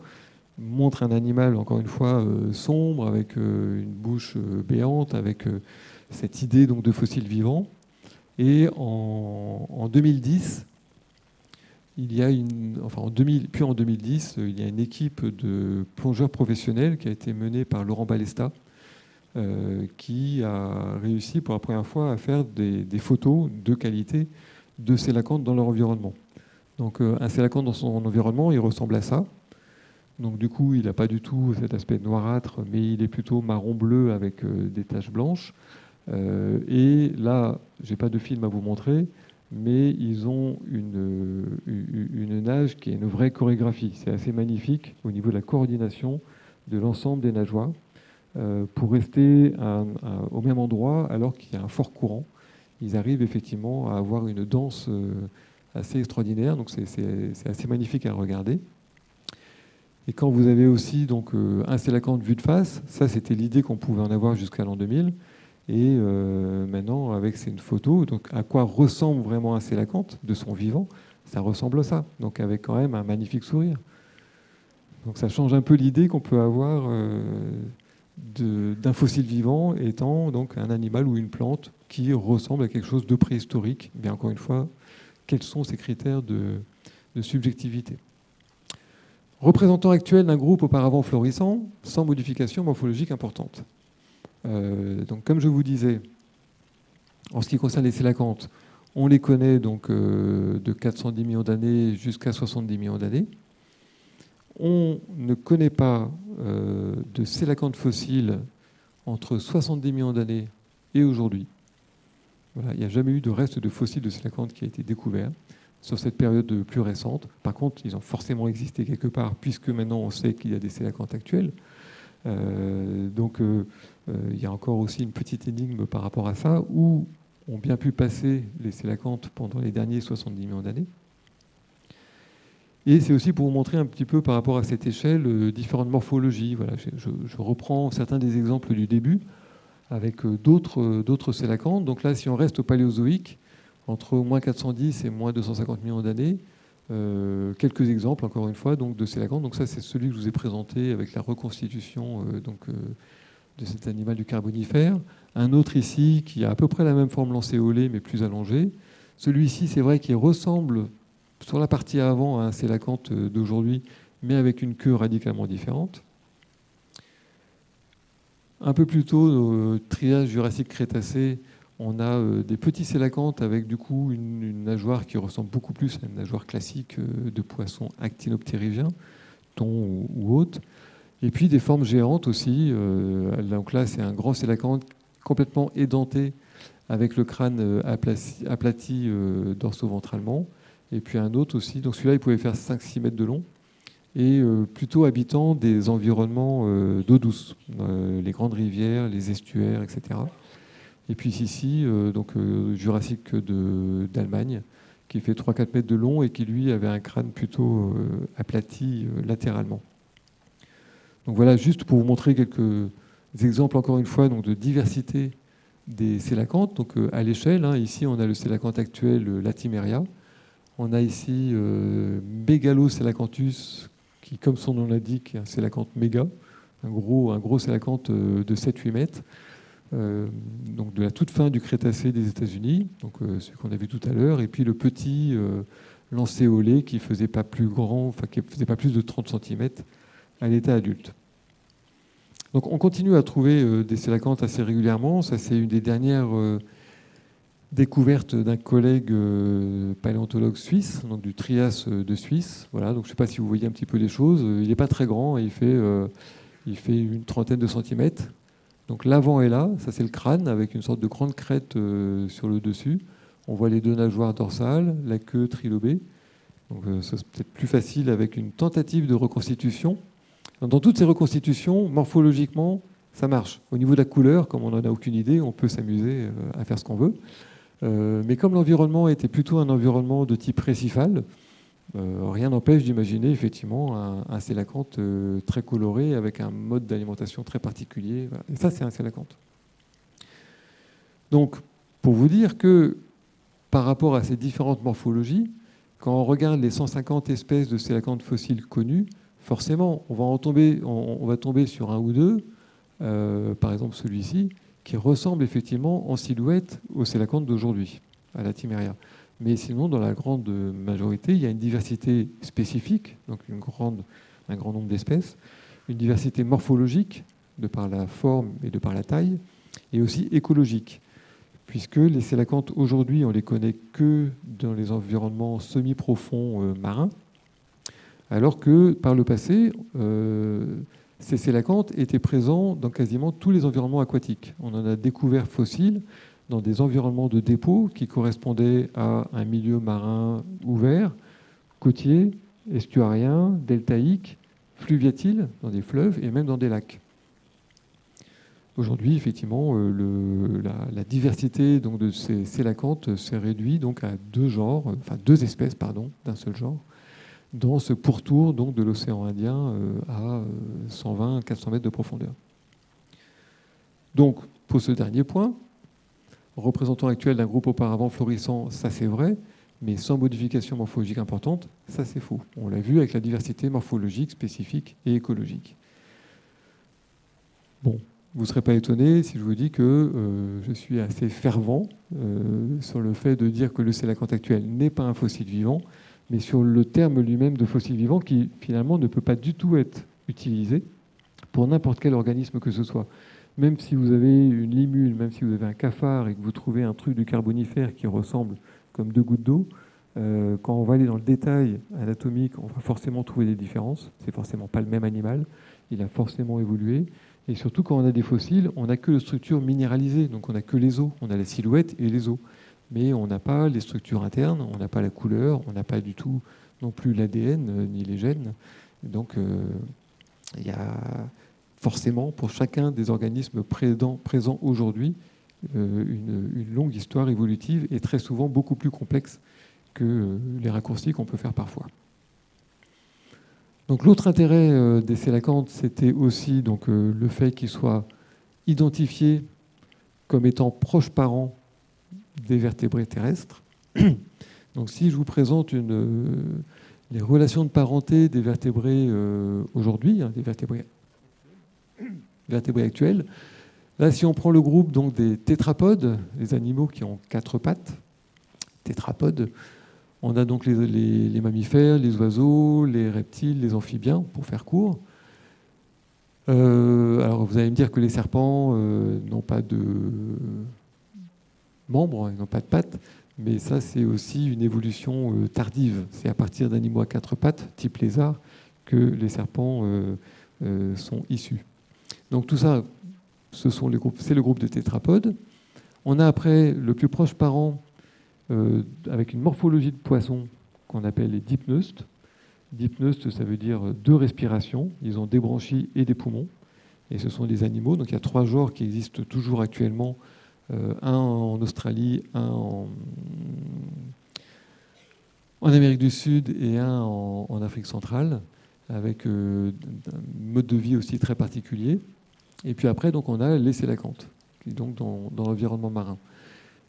montre un animal, encore une fois, sombre, avec une bouche béante, avec cette idée donc de fossiles vivants. Et en, 2010, il y a une, enfin en 2000, puis en 2010, il y a une équipe de plongeurs professionnels qui a été menée par Laurent Balesta, euh, qui a réussi pour la première fois à faire des, photos de qualité de sélacantes dans leur environnement. Donc euh, un sélacante dans son environnement, il ressemble à ça. Donc du coup, il n'a pas du tout cet aspect noirâtre, mais il est plutôt marron-bleu avec euh, des taches blanches. Euh, et là, je n'ai pas de film à vous montrer, mais ils ont une, une, nage qui est une vraie chorégraphie. C'est assez magnifique au niveau de la coordination de l'ensemble des nageoires euh, pour rester au même endroit alors qu'il y a un fort courant. Ils arrivent effectivement à avoir une danse euh, assez extraordinaire, donc c'est assez magnifique à regarder. Et quand vous avez aussi donc, euh, un sélacanthe vue de face, ça c'était l'idée qu'on pouvait en avoir jusqu'à l'an 2000. Et euh, maintenant, avec c'est une photo, donc à quoi ressemble vraiment un sélacanthe de son vivant? Ça ressemble à ça, donc avec quand même un magnifique sourire. Donc ça change un peu l'idée qu'on peut avoir euh, d'un fossile vivant étant donc un animal ou une plante qui ressemble à quelque chose de préhistorique. Mais encore une fois, quels sont ces critères de, subjectivité? Représentant actuel d'un groupe auparavant florissant, sans modification morphologique importante. Euh, donc, comme je vous disais, en ce qui concerne les sélacantes, on les connaît donc euh, de 410 millions d'années jusqu'à 70 millions d'années. On ne connaît pas euh, de sélacantes fossiles entre 70 millions d'années et aujourd'hui. il n'y a jamais eu de reste de fossiles de sélacantes qui a été découvert sur cette période plus récente. Par contre, ils ont forcément existé quelque part, puisque maintenant on sait qu'il y a des sélacantes actuelles. Euh, donc euh, il y a encore aussi une petite énigme par rapport à ça, où ont bien pu passer les sélacantes pendant les derniers 70 millions d'années. Et c'est aussi pour vous montrer un petit peu par rapport à cette échelle euh, différentes morphologies. Voilà, je, reprends certains des exemples du début avec euh, d'autres, euh, d'autres sélacantes. Donc là, si on reste au paléozoïque, entre moins 410 et moins 250 millions d'années, quelques exemples, encore une fois, donc, de sélacantes. Donc ça, c'est celui que je vous ai présenté avec la reconstitution donc, de cet animal du Carbonifère. Un autre ici qui a à peu près la même forme lancéolée, mais plus allongée. Celui-ci, c'est vrai qu'il ressemble sur la partie avant, c'est la cante euh, d'aujourd'hui, mais avec une queue radicalement différente. Un peu plus tôt, au triage Jurassique-Crétacé, on a euh, des petits sélacantes avec du coup une, nageoire qui ressemble beaucoup plus à une nageoire classique euh, de poisson actinoptérygien, thon ou, autre. Et puis des formes géantes aussi. donc là, c'est un grand sélacanthe complètement édenté avec le crâne aplati, dorso-ventralement. Et puis un autre aussi. Donc celui-là, il pouvait faire 5-6 mètres de long. Et euh, plutôt habitant des environnements euh, d'eau douce, euh, les grandes rivières, les estuaires, etc. Et puis ici, donc Jurassique d'Allemagne, qui fait 3-4 mètres de long et qui lui avait un crâne plutôt aplati latéralement. Donc voilà, juste pour vous montrer quelques exemples, encore une fois, donc de diversité des sélacantes. Donc à l'échelle, hein, ici on a le sélacanthe actuel, Latimeria, on a ici euh, qui, comme son nom l'indique, est un sélacanthe méga, un gros, un gros sélacanthe euh, de 7-8 mètres, euh, donc de la toute fin du Crétacé des États-Unis, donc ce qu'on a vu tout à l'heure, et puis le petit lancéolé qui faisait pas plus grand, enfin qui faisait pas plus de 30 cm à l'état adulte. Donc on continue à trouver des sélacanthes assez régulièrement. Ça, c'est une des dernières découverte d'un collègue euh, paléontologue suisse, donc du Trias euh, de Suisse. Voilà, donc je ne sais pas si vous voyez un petit peu les choses. Il n'est pas très grand, il fait, euh, il fait une trentaine de centimètres. Donc l'avant est là, ça c'est le crâne avec une sorte de grande crête sur le dessus. On voit les deux nageoires dorsales, la queue trilobée. Donc ça c'est peut-être plus facile avec une tentative de reconstitution. Dans toutes ces reconstitutions, morphologiquement, ça marche. Au niveau de la couleur, comme on n'en a aucune idée, on peut s'amuser à faire ce qu'on veut. Euh, mais comme l'environnement était plutôt un environnement de type récifal, euh, rien n'empêche d'imaginer effectivement un, un sélacanthe euh, très coloré avec un mode d'alimentation très particulier. Et ça, c'est un sélacanthe. Donc, pour vous dire que par rapport à ces différentes morphologies, quand on regarde les 150 espèces de sélacanthes fossiles connues, forcément, on va, en tomber, on, va tomber sur un ou deux, par exemple celui-ci, qui ressemble effectivement en silhouette au sélacanthe d'aujourd'hui, à la Timeria. Mais sinon, dans la grande majorité, il y a une diversité spécifique, donc un grand nombre d'espèces, une diversité morphologique, de par la forme et de par la taille, et aussi écologique, puisque les sélacanthes aujourd'hui, on les connaît que dans les environnements semi-profonds euh, marins, alors que par le passé, euh, ces sélacantes étaient présents dans quasiment tous les environnements aquatiques. On en a découvert fossiles dans des environnements de dépôt qui correspondaient à un milieu marin ouvert, côtier, estuarien, deltaïque, fluviatile, dans des fleuves et même dans des lacs. Aujourd'hui, effectivement, euh, la, diversité donc, de ces sélacantes s'est réduite donc, à deux genres, enfin deux espèces d'un seul genre, dans ce pourtour donc, de l'océan Indien à 120-400 mètres de profondeur. Donc, pour ce dernier point, représentant actuel d'un groupe auparavant florissant, ça c'est vrai, mais sans modification morphologique importante, ça c'est faux. On l'a vu avec la diversité morphologique spécifique et écologique. Bon, vous ne serez pas étonné si je vous dis que euh, je suis assez fervent euh, sur le fait de dire que le sélacanthe actuel n'est pas un fossile vivant, mais sur le terme lui-même de fossile vivant qui finalement ne peut pas du tout être utilisé pour n'importe quel organisme que ce soit même si vous avez une limule, même si vous avez un cafard et que vous trouvez un truc du carbonifère qui ressemble comme deux gouttes d'eau, euh, quand on va aller dans le détail anatomique, on va forcément trouver des différences. C'est forcément pas le même animal. Il a forcément évolué. Et surtout, quand on a des fossiles, on n'a que les structures minéralisées. Donc, on n'a que les os. On a la silhouette et les os. Mais on n'a pas les structures internes, on n'a pas la couleur, on n'a pas du tout non plus l'ADN euh, ni les gènes. Donc, euh, il y a forcément pour chacun des organismes présents, aujourd'hui euh, une, longue histoire évolutive et très souvent beaucoup plus complexe que euh, les raccourcis qu'on peut faire parfois. Donc l'autre intérêt euh, des sélacantes, c'était aussi le fait qu'ils soient identifiés comme étant proches parents des vertébrés terrestres. [CLEARS THROAT] Donc si je vous présente les relations de parenté des vertébrés aujourd'hui, hein, des vertébrés vertébrés actuels. Là, si on prend le groupe donc, des tétrapodes, les animaux qui ont quatre pattes, tétrapodes, on a donc les, mammifères, les oiseaux, les reptiles, les amphibiens, pour faire court. Euh, alors vous allez me dire que les serpents euh, n'ont pas de membres, ils n'ont pas de pattes, mais ça c'est aussi une évolution euh, tardive. C'est à partir d'animaux à quatre pattes, type lézard, que les serpents sont issus. Donc tout ça, c'est le groupe de tétrapodes. On a après le plus proche parent euh, avec une morphologie de poisson qu'on appelle les dipneustes. Dipneustes, ça veut dire deux respirations. Ils ont des branchies et des poumons. Et ce sont des animaux. Donc il y a trois genres qui existent toujours actuellement. Euh, un en Australie, un en, Amérique du Sud et un en, Afrique centrale, avec euh, un mode de vie aussi très particulier. Et puis après, donc, on a les sélacantes, qui donc dans, l'environnement marin.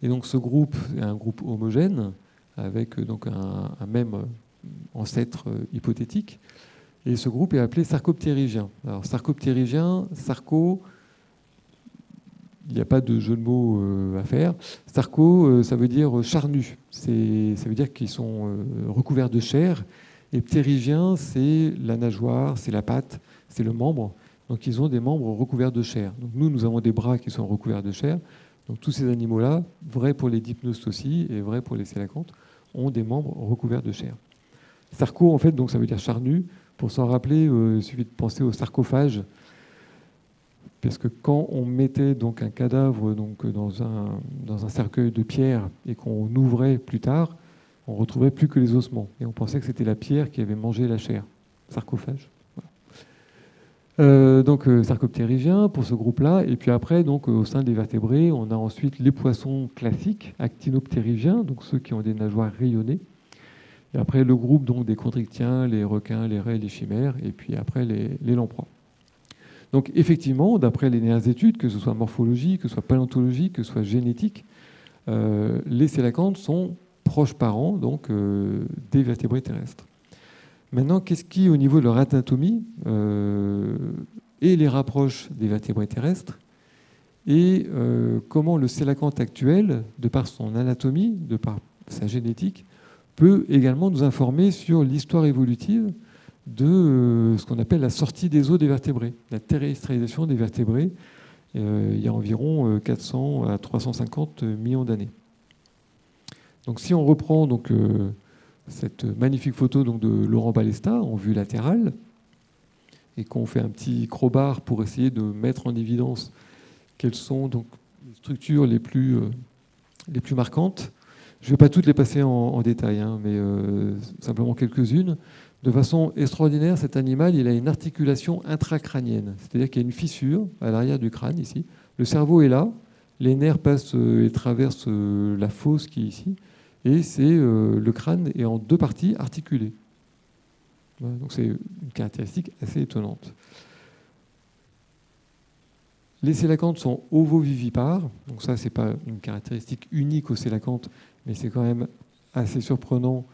Et donc ce groupe est un groupe homogène, avec euh, donc un, même euh, ancêtre euh, hypothétique. Et ce groupe est appelé sarcoptérygien. Alors sarcoptérygien, sarco, il n'y a pas de jeu de mots à faire. Sarco, ça veut dire charnu. Ça veut dire qu'ils sont recouverts de chair. Et ptérygien, c'est la nageoire, c'est la patte, c'est le membre. Donc ils ont des membres recouverts de chair. Nous, nous avons des bras qui sont recouverts de chair. Donc tous ces animaux-là, vrai pour les dipneustes aussi et vrai pour les sélacantes, ont des membres recouverts de chair. Sarco, en fait, ça veut dire charnu. Pour s'en rappeler, euh, il suffit de penser au sarcophage. Parce que quand on mettait donc un cadavre dans, un, dans un cercueil de pierre et qu'on ouvrait plus tard, on retrouvait plus que les ossements. Et on pensait que c'était la pierre qui avait mangé la chair. Sarcophage. Euh, donc euh, sarcoptérygien pour ce groupe-là. Et puis après, donc, euh, au sein des vertébrés, on a ensuite les poissons classiques, actinoptérygiens, donc ceux qui ont des nageoires rayonnées. Et après, le groupe donc, des chondrichtiens, les requins, les raies, les chimères, et puis après, les, lamproies. Donc effectivement, d'après les dernières études, que ce soit morphologique, que ce soit paléontologique, que ce soit génétique, les sélacantes sont proches parents donc, des vertébrés terrestres. Maintenant, qu'est-ce qui, au niveau de leur anatomie, euh, et les rapproche des vertébrés terrestres et euh, comment le sélacanthe actuel, de par son anatomie, de par sa génétique, peut également nous informer sur l'histoire évolutive de euh, ce qu'on appelle la sortie des os des vertébrés, la terrestrialisation des vertébrés, il y a environ 400 à 350 millions d'années. Donc si on reprend donc, cette magnifique photo donc, de Laurent Balesta en vue latérale, et qu'on fait un petit crowbar pour essayer de mettre en évidence quelles sont donc les structures les plus, euh, les plus marquantes. Je ne vais pas toutes les passer en, détail, hein, mais euh, simplement quelques-unes. De façon extraordinaire, cet animal, il a une articulation intracrânienne, c'est-à-dire qu'il y a une fissure à l'arrière du crâne ici. Le cerveau est là, les nerfs passent euh, et traversent la fosse qui est ici, et c'est euh, le crâne est en deux parties articulées. Donc c'est une caractéristique assez étonnante. Les sélacantes sont ovovivipares, donc ça c'est pas une caractéristique unique aux sélacantes, mais c'est quand même assez surprenant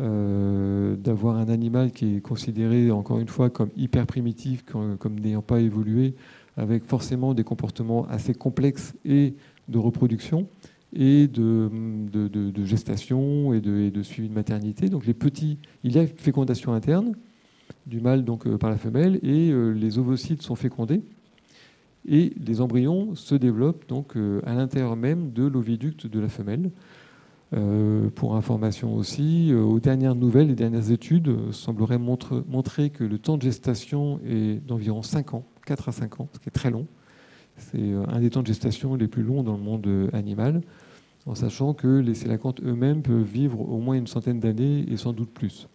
euh, d'avoir un animal qui est considéré encore une fois comme hyper primitif, comme, n'ayant pas évolué, avec forcément des comportements assez complexes et de reproduction et de, gestation et de, suivi de maternité. Donc les petits, il y a fécondation interne du mâle donc euh, par la femelle et euh, les ovocytes sont fécondés et les embryons se développent donc à l'intérieur même de l'oviducte de la femelle. Euh, pour information aussi, euh, aux dernières nouvelles, les dernières études euh, sembleraient montrer que le temps de gestation est d'environ 5 ans, 4 à 5 ans, ce qui est très long. C'est un des temps de gestation les plus longs dans le monde animal, en sachant que les sélacantes eux-mêmes peuvent vivre au moins une centaine d'années et sans doute plus.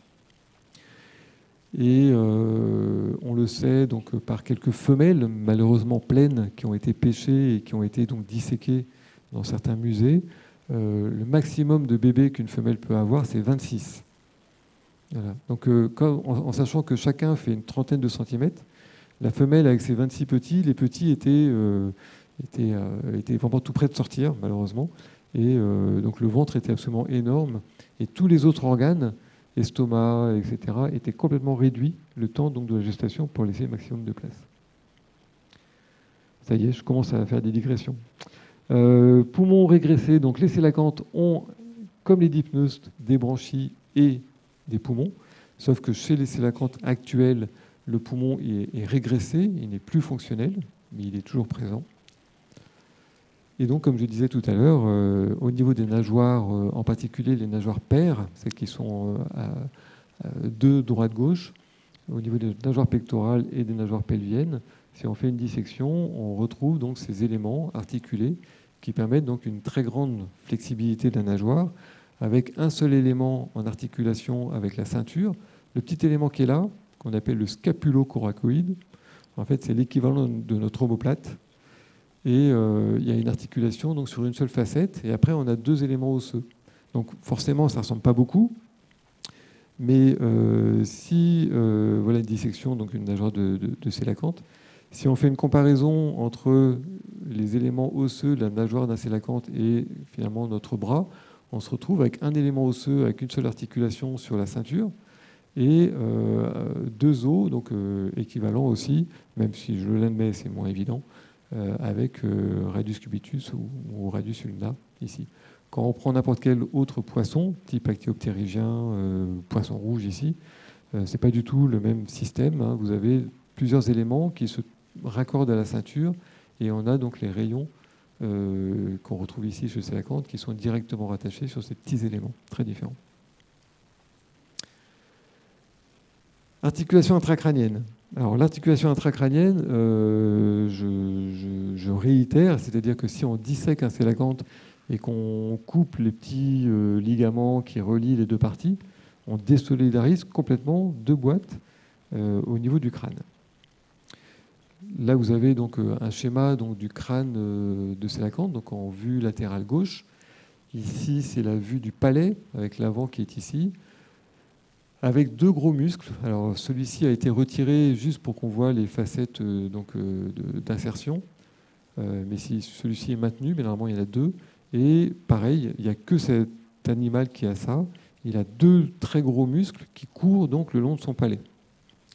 Et on le sait donc par quelques femelles, malheureusement pleines, qui ont été pêchées et qui ont été donc disséquées dans certains musées. Euh, le maximum de bébés qu'une femelle peut avoir, c'est 26. Donc, euh, en, sachant que chacun fait une trentaine de centimètres, la femelle avec ses 26 petits, les petits étaient, euh, étaient, étaient, vraiment tout près de sortir, malheureusement. Et donc le ventre était absolument énorme. Et tous les autres organes, estomac, etc., étaient complètement réduits le temps donc, de la gestation pour laisser maximum de place. Ça y est, je commence à faire des digressions. Euh, poumons régressés, donc les sélacantes ont, comme les dipneustes, des branchies et des poumons, sauf que chez les sélacantes actuelles, le poumon est, régressé, il n'est plus fonctionnel, mais il est toujours présent. Et donc, comme je disais tout à l'heure, euh, au niveau des nageoires, euh, en particulier les nageoires paires, celles qui sont de droite-gauche, au niveau des nageoires pectorales et des nageoires pelviennes, si on fait une dissection, on retrouve donc ces éléments articulés qui permettent donc une très grande flexibilité de la nageoire, avec un seul élément en articulation avec la ceinture. Le petit élément qui est là, qu'on appelle le scapulocoracoïde, en fait c'est l'équivalent de notre omoplate. Et euh, il y a une articulation donc, sur une seule facette, et après on a deux éléments osseux. Donc forcément ça ne ressemble pas beaucoup, mais euh, si euh, voilà une dissection, donc une nageoire de, de, de si on fait une comparaison entre les éléments osseux de la nageoire d'un célacanthe et finalement notre bras, on se retrouve avec un élément osseux avec une seule articulation sur la ceinture et euh, deux os, donc euh, équivalents aussi, même si je l'admets, c'est moins évident, euh, avec radius cubitus ou, radius ulna ici. Quand on prend n'importe quel autre poisson, type actéoptérygien, poisson rouge ici, c'est pas du tout le même système. Hein. Vous avez plusieurs éléments qui se raccorde à la ceinture et on a donc les rayons qu'on retrouve ici chez Célacanthe qui sont directement rattachés sur ces petits éléments très différents. Articulation intracrânienne. Alors l'articulation intracrânienne, euh, je, réitère, c'est-à-dire que si on dissèque un célacanthe et qu'on coupe les petits euh, ligaments qui relient les deux parties, on désolidarise complètement deux boîtes au niveau du crâne. Là, vous avez donc euh, un schéma donc, du crâne euh, de Sélacanthe, donc en vue latérale gauche. Ici, c'est la vue du palais, avec l'avant qui est ici, avec deux gros muscles. Alors, celui-ci a été retiré juste pour qu'on voit les facettes euh, d'insertion. mais si celui-ci est maintenu, mais normalement, il y en a deux. Et pareil, il n'y a que cet animal qui a ça. Il a deux très gros muscles qui courent donc le long de son palais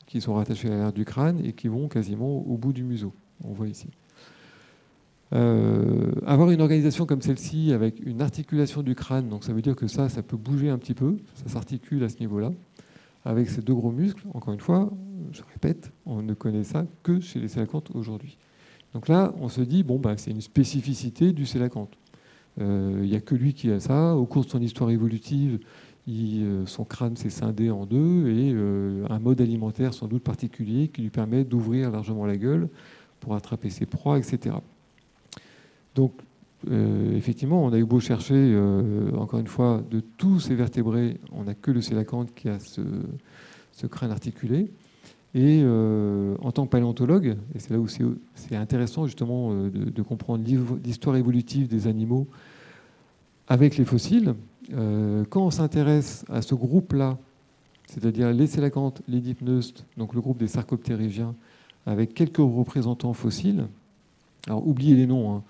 qui sont rattachés à l'air du crâne et qui vont quasiment au bout du museau. On voit ici. Euh, avoir une organisation comme celle-ci avec une articulation du crâne, donc ça veut dire que ça, ça peut bouger un petit peu, ça s'articule à ce niveau-là, avec ces deux gros muscles. Encore une fois, je répète, on ne connaît ça que chez les sélacantes aujourd'hui. Donc là, on se dit, bon, bah, c'est une spécificité du sélacanthe. Euh, il n'y a que lui qui a ça. Au cours de son histoire évolutive, euh, son crâne s'est scindé en deux et un mode alimentaire sans doute particulier qui lui permet d'ouvrir largement la gueule pour attraper ses proies, etc. Donc, euh, effectivement, on a eu beau chercher, encore une fois, de tous ces vertébrés, on n'a que le célacanthe qui a ce, crâne articulé. Et en tant que paléontologue, et c'est là où c'est intéressant justement de, comprendre l'histoire évolutive des animaux avec les fossiles, euh, quand on s'intéresse à ce groupe-là c'est-à-dire les sélacantes, les dipneustes, donc le groupe des sarcoptérygiens, avec quelques représentants fossiles. Alors oubliez les noms, hein.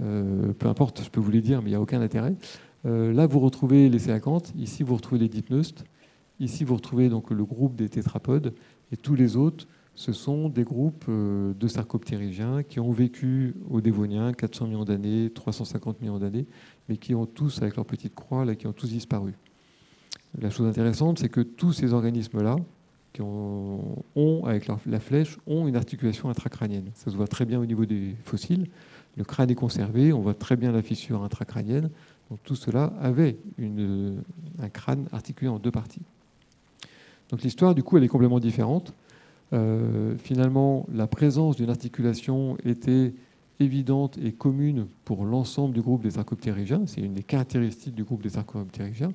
Euh, peu importe, je peux vous les dire, mais il n'y a aucun intérêt. Euh, là, vous retrouvez les sélacantes, ici vous retrouvez les dipneustes, ici vous retrouvez donc le groupe des tétrapodes, et tous les autres, ce sont des groupes euh, de sarcoptérygiens qui ont vécu au Dévonien 400 millions d'années, 350 millions d'années, mais qui ont tous, avec leur petite croix, qui ont tous disparu. La chose intéressante, c'est que tous ces organismes-là, qui ont, avec la flèche, ont une articulation intracrânienne. Ça se voit très bien au niveau des fossiles. Le crâne est conservé, on voit très bien la fissure intracrânienne. Donc tout cela avait un crâne articulé en deux parties. Donc l'histoire, du coup, elle est complètement différente. Euh, finalement, la présence d'une articulation était évidente et commune pour l'ensemble du groupe des arcoptérygiens. C'est une des caractéristiques du groupe des arcoptérygiens.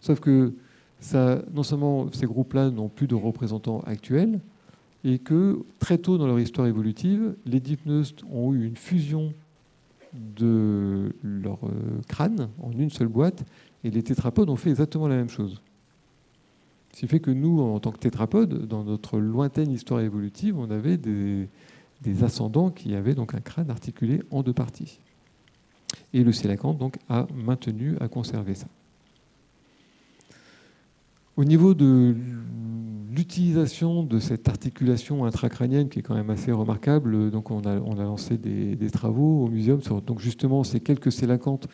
Sauf que non seulement ces groupes-là n'ont plus de représentants actuels, et que très tôt dans leur histoire évolutive, les dipneustes ont eu une fusion de leur euh, crâne en une seule boîte, et les tétrapodes ont fait exactement la même chose. Ce qui fait que nous, en tant que tétrapodes, dans notre lointaine histoire évolutive, on avait des, ascendants qui avaient donc un crâne articulé en deux parties. Et le sélacanthe donc a maintenu, a conservé ça. Au niveau de l'utilisation de cette articulation intracrânienne qui est quand même assez remarquable, donc on a, lancé des, travaux au muséum sur donc justement ces quelques sélacantes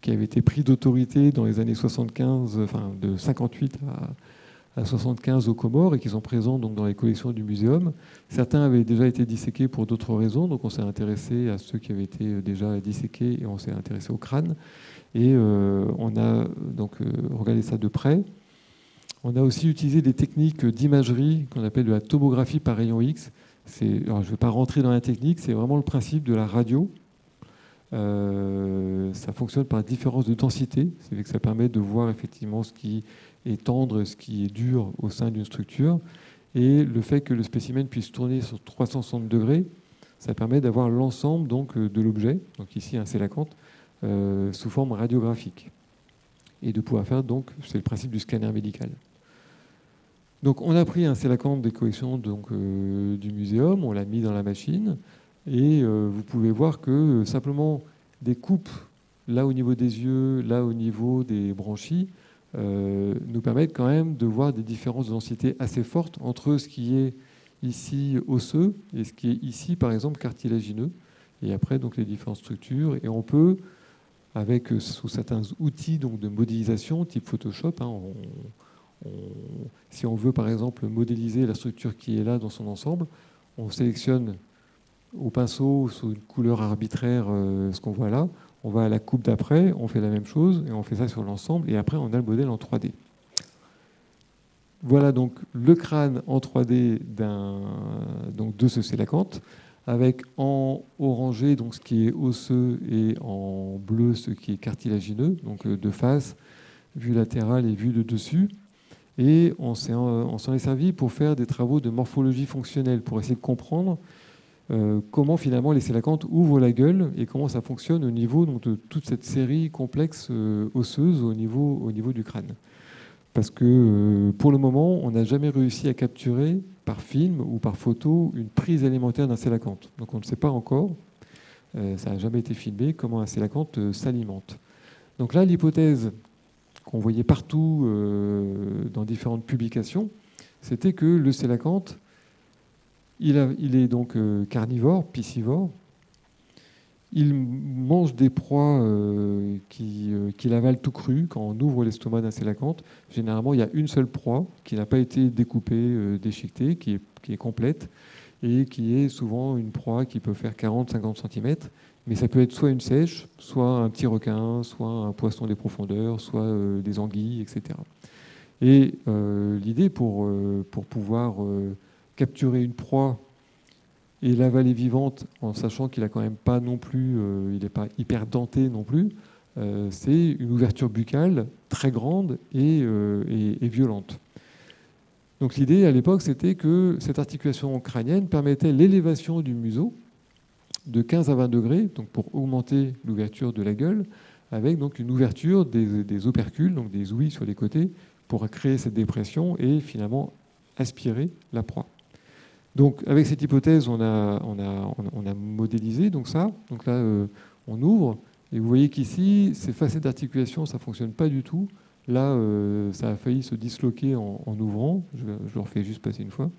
qui avaient été pris d'autorité dans les années 75, enfin de 58 à, à 75 aux Comores et qui sont présents donc dans les collections du muséum. Certains avaient déjà été disséqués pour d'autres raisons, donc on s'est intéressé à ceux qui avaient été euh, déjà disséqués et on s'est intéressé au crâne. Et euh, on a donc euh, regardé ça de près. On a aussi utilisé des techniques d'imagerie qu'on appelle de la tomographie par rayon X. Je ne vais pas rentrer dans la technique, c'est vraiment le principe de la radio. ça fonctionne par différence de densité, c'est que ça permet de voir effectivement ce qui et tendre ce qui est dur au sein d'une structure. Et le fait que le spécimen puisse tourner sur 360 degrés, ça permet d'avoir l'ensemble de l'objet, donc ici un sélacanthe, euh, sous forme radiographique. Et de pouvoir faire donc, c'est le principe du scanner médical. Donc on a pris un sélacanthe des collections euh, du muséum, on l'a mis dans la machine, et euh, vous pouvez voir que simplement des coupes là au niveau des yeux, là au niveau des branchies, euh, nous permettent quand même de voir des différences de densité assez fortes entre ce qui est ici osseux et ce qui est ici, par exemple, cartilagineux. Et après, donc, les différentes structures. Et on peut, avec euh, sous certains outils donc, de modélisation, type Photoshop, hein, si on veut, par exemple, modéliser la structure qui est là dans son ensemble, on sélectionne au pinceau, sous une couleur arbitraire, euh, ce qu'on voit là on va à la coupe d'après, on fait la même chose et on fait ça sur l'ensemble et après on a le modèle en 3D. Voilà donc le crâne en 3D donc de ce sélacanthe avec en orangé donc ce qui est osseux et en bleu ce qui est cartilagineux, donc euh, de face, vue latérale et vue de dessus. Et on s'en est servi pour faire des travaux de morphologie fonctionnelle, pour essayer de comprendre euh, comment finalement les sélacantes ouvrent la gueule et comment ça fonctionne au niveau de toute cette série complexe euh, osseuse au niveau, au niveau du crâne. Parce que euh, pour le moment, on n'a jamais réussi à capturer par film ou par photo une prise alimentaire d'un sélacanthe. Donc on ne sait pas encore, ça n'a jamais été filmé, comment un sélacanthe s'alimente. Donc là, l'hypothèse qu'on voyait partout dans différentes publications, c'était que le sélacanthe il, est donc euh, carnivore, piscivore. Il mange des proies euh, euh, qu'il avale tout cru quand on ouvre l'estomac d'un sélacanthe. Généralement, il y a une seule proie qui n'a pas été découpée, déchiquetée, qui est, complète et qui est souvent une proie qui peut faire 40-50 cm. Mais ça peut être soit une sèche, soit un petit requin, soit un poisson des profondeurs, soit des anguilles, etc. Et l'idée pour, pour pouvoir capturer une proie et l'avaler vivante en sachant qu'il a quand même pas non plus, euh, il n'est pas hyper denté non plus, euh, c'est une ouverture buccale très grande euh, et violente. Donc l'idée à l'époque, c'était que cette articulation crânienne permettait l'élévation du museau de 15 à 20 degrés, donc pour augmenter l'ouverture de la gueule, avec donc une ouverture des, des, opercules, donc des ouïes sur les côtés, pour créer cette dépression et finalement aspirer la proie. Donc avec cette hypothèse, on a, on a, on a modélisé donc ça. Donc là, euh, on ouvre et vous voyez qu'ici, ces facettes d'articulation, ça ne fonctionne pas du tout. Là, euh, ça a failli se disloquer en, ouvrant. Je, je, le refais juste passer une fois.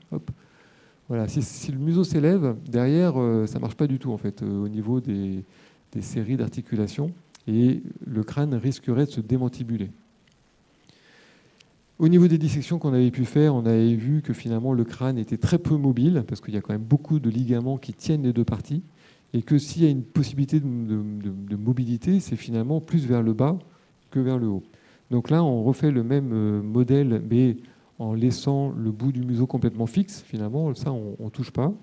Voilà. Si, le museau s'élève, derrière, euh, ça ne marche pas du tout en fait au niveau des, séries d'articulation et le crâne risquerait de se démantibuler. Au niveau des dissections qu'on avait pu faire, on avait vu que finalement le crâne était très peu mobile, parce qu'il y a quand même beaucoup de ligaments qui tiennent les deux parties, et que s'il y a une possibilité de, mobilité, c'est finalement plus vers le bas que vers le haut. Donc là, on refait le même euh, modèle, mais en laissant le bout du museau complètement fixe, finalement, ça, on ne touche pas.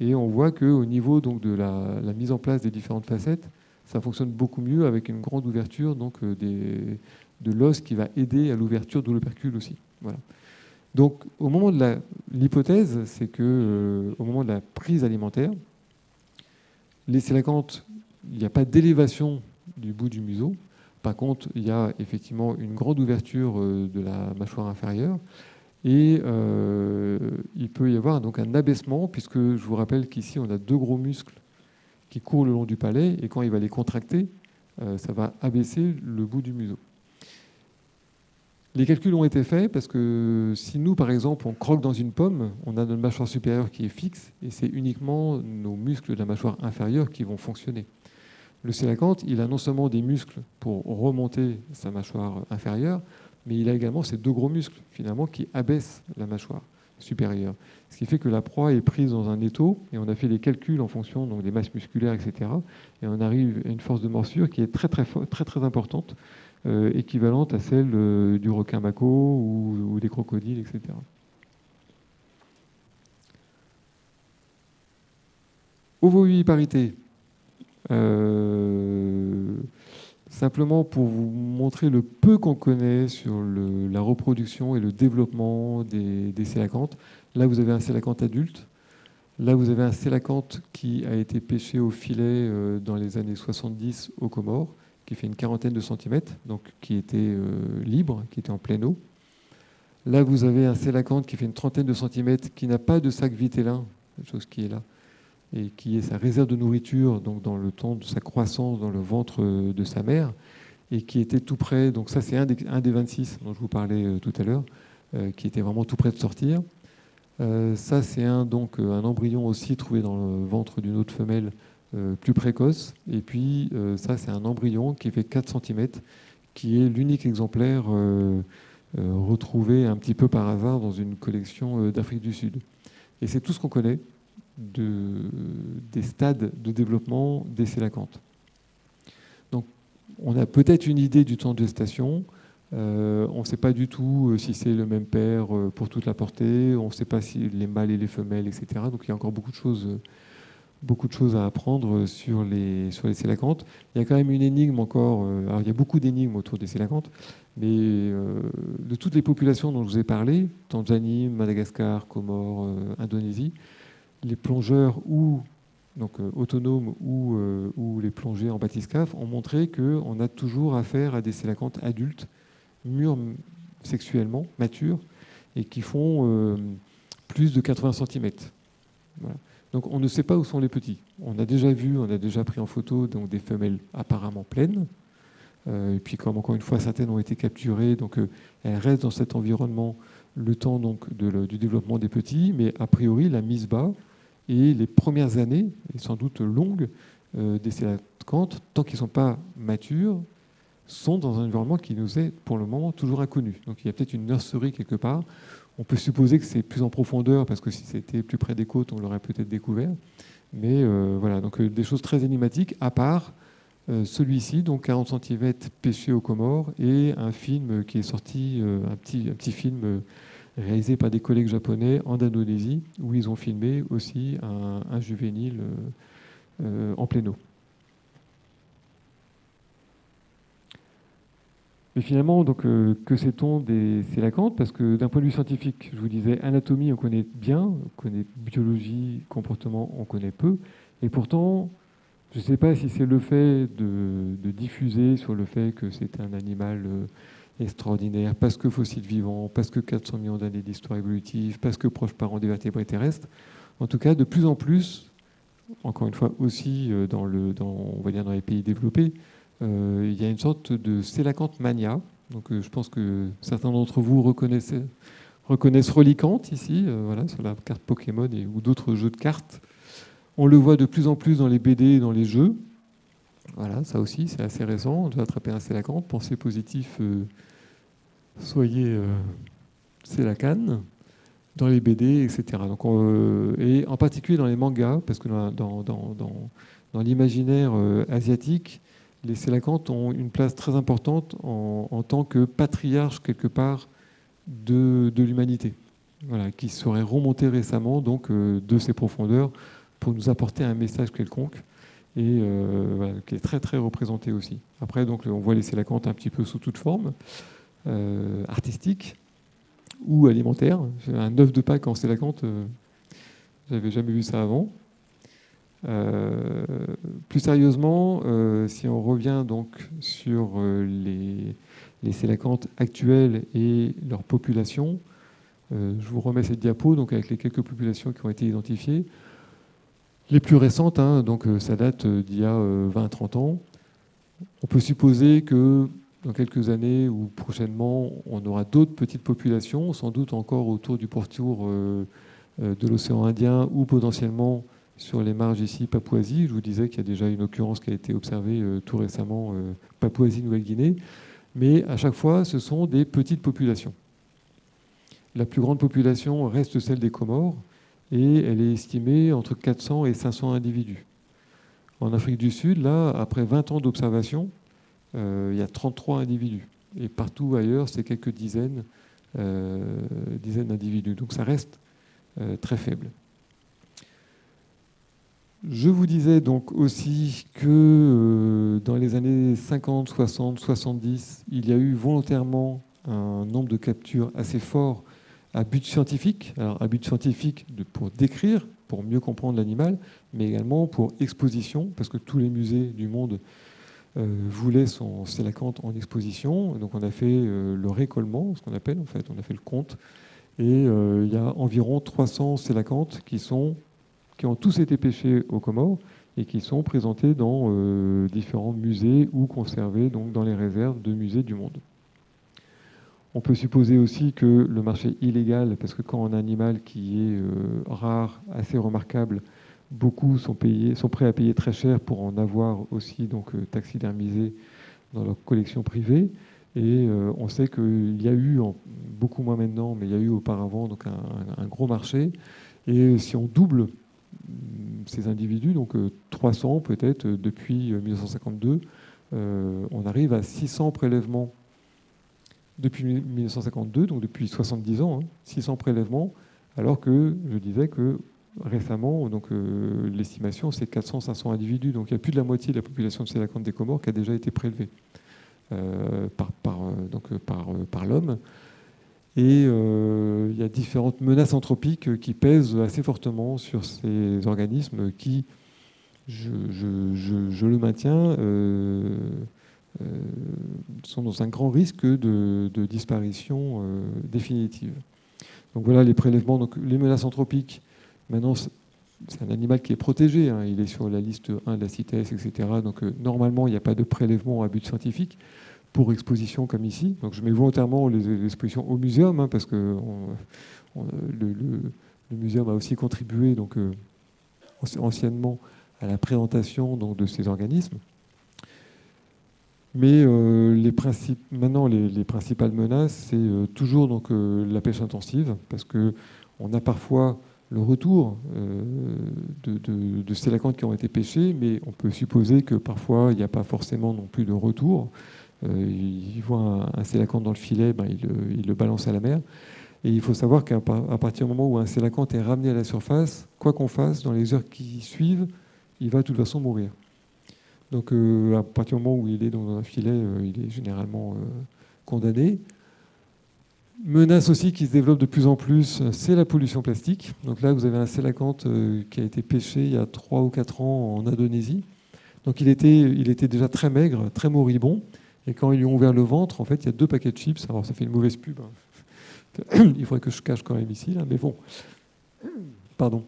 Et on voit qu'au niveau de la, mise en place des différentes facettes, ça fonctionne beaucoup mieux avec une grande ouverture donc, euh, de l'os qui va aider à l'ouverture de l'opercule aussi. Donc, au moment de l'hypothèse, c'est que euh, au moment de la prise alimentaire, les sélacantes, il n'y a pas d'élévation du bout du museau. Par contre, il y a effectivement une grande ouverture euh, de la mâchoire inférieure et euh, il peut y avoir donc un abaissement puisque je vous rappelle qu'ici on a deux gros muscles qui courent le long du palais et quand il va les contracter, ça va abaisser le bout du museau. Les calculs ont été faits parce que si nous, par exemple, on croque dans une pomme, on a notre mâchoire supérieure qui est fixe et c'est uniquement nos muscles de la mâchoire inférieure qui vont fonctionner. Le sélacanthe, il a non seulement des muscles pour remonter sa mâchoire inférieure, mais il a également ces deux gros muscles, finalement, qui abaissent la mâchoire supérieure. Ce qui fait que la proie est prise dans un étau, et on a fait les calculs en fonction des masses musculaires, etc. Et on arrive à une force de morsure qui est très, très, importante, euh, équivalente à celle euh, du requin mako ou, des crocodiles, etc. Ovoviviparité. Euh, simplement pour vous montrer le peu qu'on connaît sur la reproduction et le développement des, des. Là, vous avez un sélacanthe adulte. Là, vous avez un sélacanthe qui a été pêché au filet dans les années 70 aux Comores qui fait une quarantaine de centimètres, donc qui était euh, libre, qui était en pleine eau. Là, vous avez un sélacanthe qui fait une trentaine de centimètres, qui n'a pas de sac vitellin, chose qui est là, et qui est sa réserve de nourriture donc dans le temps de sa croissance dans le ventre euh, de sa mère, et qui était tout près. Donc ça, c'est un des, un des 26 dont je vous parlais euh, tout à l'heure, qui était vraiment tout près de sortir. ça, c'est un, donc, un embryon aussi trouvé dans le ventre d'une autre femelle euh, plus précoce. Et puis euh, ça, c'est un embryon qui fait 4 cm, qui est l'unique exemplaire euh, retrouvé un petit peu par hasard dans une collection d'Afrique du Sud. Et c'est tout ce qu'on connaît de, des stades de développement des sélacantes. Donc on a peut-être une idée du temps de gestation. on ne sait pas du tout si c'est le même père pour toute la portée. On ne sait pas si les mâles et les femelles, etc. Donc il y a encore beaucoup de choses à apprendre sur les, sur sélacantes. Il y a quand même une énigme encore. Euh, il y a beaucoup d'énigmes autour des sélacantes, mais euh, de toutes les populations dont je vous ai parlé, Tanzanie, Madagascar, Comores, euh, Indonésie, les plongeurs ou donc autonomes ou, ou les plongées en bathyscaphe ont montré qu'on a toujours affaire à des sélacantes adultes, mûrs sexuellement, matures, et qui font plus de 80 cm. Donc on ne sait pas où sont les petits. On a déjà vu, on a déjà pris en photo donc, des femelles apparemment pleines. Euh, et puis comme encore une fois certaines ont été capturées, donc euh, elles restent dans cet environnement le temps donc du développement des petits, mais a priori la mise bas et les premières années, sans doute longues, euh, des sélacantes, tant qu'ils ne sont pas matures, sont dans un environnement qui nous est pour le moment toujours inconnu. Donc il y a peut-être une nurserie quelque part on peut supposer que c'est plus en profondeur, parce que si c'était plus près des côtes, on l'aurait peut-être découvert. Mais euh, voilà, donc euh, des choses très énigmatiques, à part celui-ci, donc 40 cm pêché aux Comores, et un film qui est sorti, un, petit, un petit film réalisé par des collègues japonais en Indonésie, où ils ont filmé aussi un, juvénile en pleine eau. Mais finalement, donc, euh, que sait-on des sélacantes Parce que d'un point de vue scientifique, je vous disais, anatomie, on connaît bien, on connaît biologie, comportement, on connaît peu. Et pourtant, je ne sais pas si c'est le fait de, diffuser sur le fait que c'est un animal euh, extraordinaire, parce que fossile vivant, parce que 400 millions d'années d'histoire évolutive, parce que proche parent des vertébrés terrestres. En tout cas, de plus en plus, encore une fois aussi euh, dans, le, dans, on va dire dans les pays développés, euh, il y a une sorte de sélacante mania. Donc euh, je pense que certains d'entre vous reconnaissent, reconnaissent ici, voilà, sur la carte Pokémon ou d'autres jeux de cartes. On le voit de plus en plus dans les BD et dans les jeux. Voilà, ça aussi, c'est assez récent. On doit attraper un sélacante. Pensez positif, soyez euh, dans les BD, etc. Euh, et en particulier dans les mangas, parce que dans, l'imaginaire euh, asiatique, les Sélacantes ont une place très importante en, tant que patriarche, quelque part, de, l'humanité, qui serait remonté récemment donc, euh, de ces profondeurs pour nous apporter un message quelconque et qui est très très représenté aussi. Après, donc, on voit les Sélacantes un petit peu sous toute forme euh, artistique ou alimentaire. Un œuf de Pâques en Sélacante, euh, j'avais jamais vu ça avant. Euh, plus sérieusement, euh, si on revient donc sur les, Sélacantes actuelles et leur population, je vous remets cette diapo donc avec les quelques populations qui ont été identifiées. Les plus récentes, hein, donc ça date d'il y a 20-30 ans. On peut supposer que dans quelques années ou prochainement, on aura d'autres petites populations, sans doute encore autour du pourtour euh, euh, de l'océan Indien ou potentiellement sur les marges ici, Papouasie. Je vous disais qu'il y a déjà une occurrence qui a été observée euh, tout récemment, Papouasie, Nouvelle-Guinée. Mais à chaque fois, ce sont des petites populations. La plus grande population reste celle des Comores et elle est estimée entre 400 et 500 individus. En Afrique du Sud, là, après 20 ans d'observation, il y a 33 individus. Et partout ailleurs, c'est quelques dizaines, euh, dizaines d'individus. Donc ça reste euh, très faible. Je vous disais donc aussi que euh, dans les années 50, 60, 70, il y a eu volontairement un nombre de captures assez fort à but scientifique. Alors à but scientifique pour décrire, pour mieux comprendre l'animal, mais également pour exposition, parce que tous les musées du monde euh, voulait son sélacanthe en exposition. Donc on a fait euh, le récollement, ce qu'on appelle en fait, on a fait le compte. Et euh, il y a environ 300 sélacantes qui, sont, qui ont tous été pêchés aux Comores et qui sont présentés dans euh, différents musées ou conservés donc, dans les réserves de musées du monde. On peut supposer aussi que le marché illégal, parce que quand un animal qui est euh, rare, assez remarquable, Beaucoup sont, prêts à payer très cher pour en avoir aussi donc, euh, taxidermisé dans leur collection privée. Et euh, on sait qu'il y a eu, beaucoup moins maintenant, mais il y a eu auparavant donc un, gros marché. Et si on double mm, ces individus, donc euh, 300 peut-être euh, depuis 1952, euh, on arrive à 600 prélèvements depuis 1952, donc depuis 70 ans, hein, 600 prélèvements, alors que je disais que récemment, donc euh, l'estimation c'est 400-500 individus, donc il y a plus de la moitié de la population de Sélacanthe des Comores qui a déjà été prélevée euh, par, donc, par, l'homme. Et euh, il y a différentes menaces anthropiques qui pèsent assez fortement sur ces organismes qui, je, le maintiens, euh, euh, sont dans un grand risque de, de disparition euh, définitive. Donc voilà les prélèvements, donc les menaces anthropiques Maintenant, c'est un animal qui est protégé, hein. il est sur la liste 1 de la CITES, etc. Donc euh, normalement, il n'y a pas de prélèvement à but scientifique pour exposition comme ici. Donc je mets volontairement les, expositions au muséum, hein, parce que le, le, muséum a aussi contribué donc, euh, anciennement à la présentation donc, de ces organismes. Mais euh, maintenant, les, les, principales menaces, c'est toujours donc, la pêche intensive, parce qu'on a parfois le retour euh, de, de, qui ont été pêchés, mais on peut supposer que parfois il n'y a pas forcément non plus de retour. Euh, il voit un, un dans le filet, ben, il, le balance à la mer. Et il faut savoir qu'à partir du moment où un sélacante est ramené à la surface, quoi qu'on fasse, dans les heures qui suivent, il va de toute façon mourir. Donc euh, à partir du moment où il est dans un filet, il est généralement condamné. Menace aussi qui se développe de plus en plus, c'est la pollution plastique. Donc là, vous avez un sélacanthe euh, qui a été pêché il y a 3 ou 4 ans en Indonésie. Donc il était, il était déjà très maigre, très moribond. Et quand ils lui ont ouvert le ventre, en fait, il y a deux paquets de chips. Alors, ça fait une mauvaise pub. Hein. [COUGHS] il faudrait que je cache quand même ici, là, mais bon. Pardon.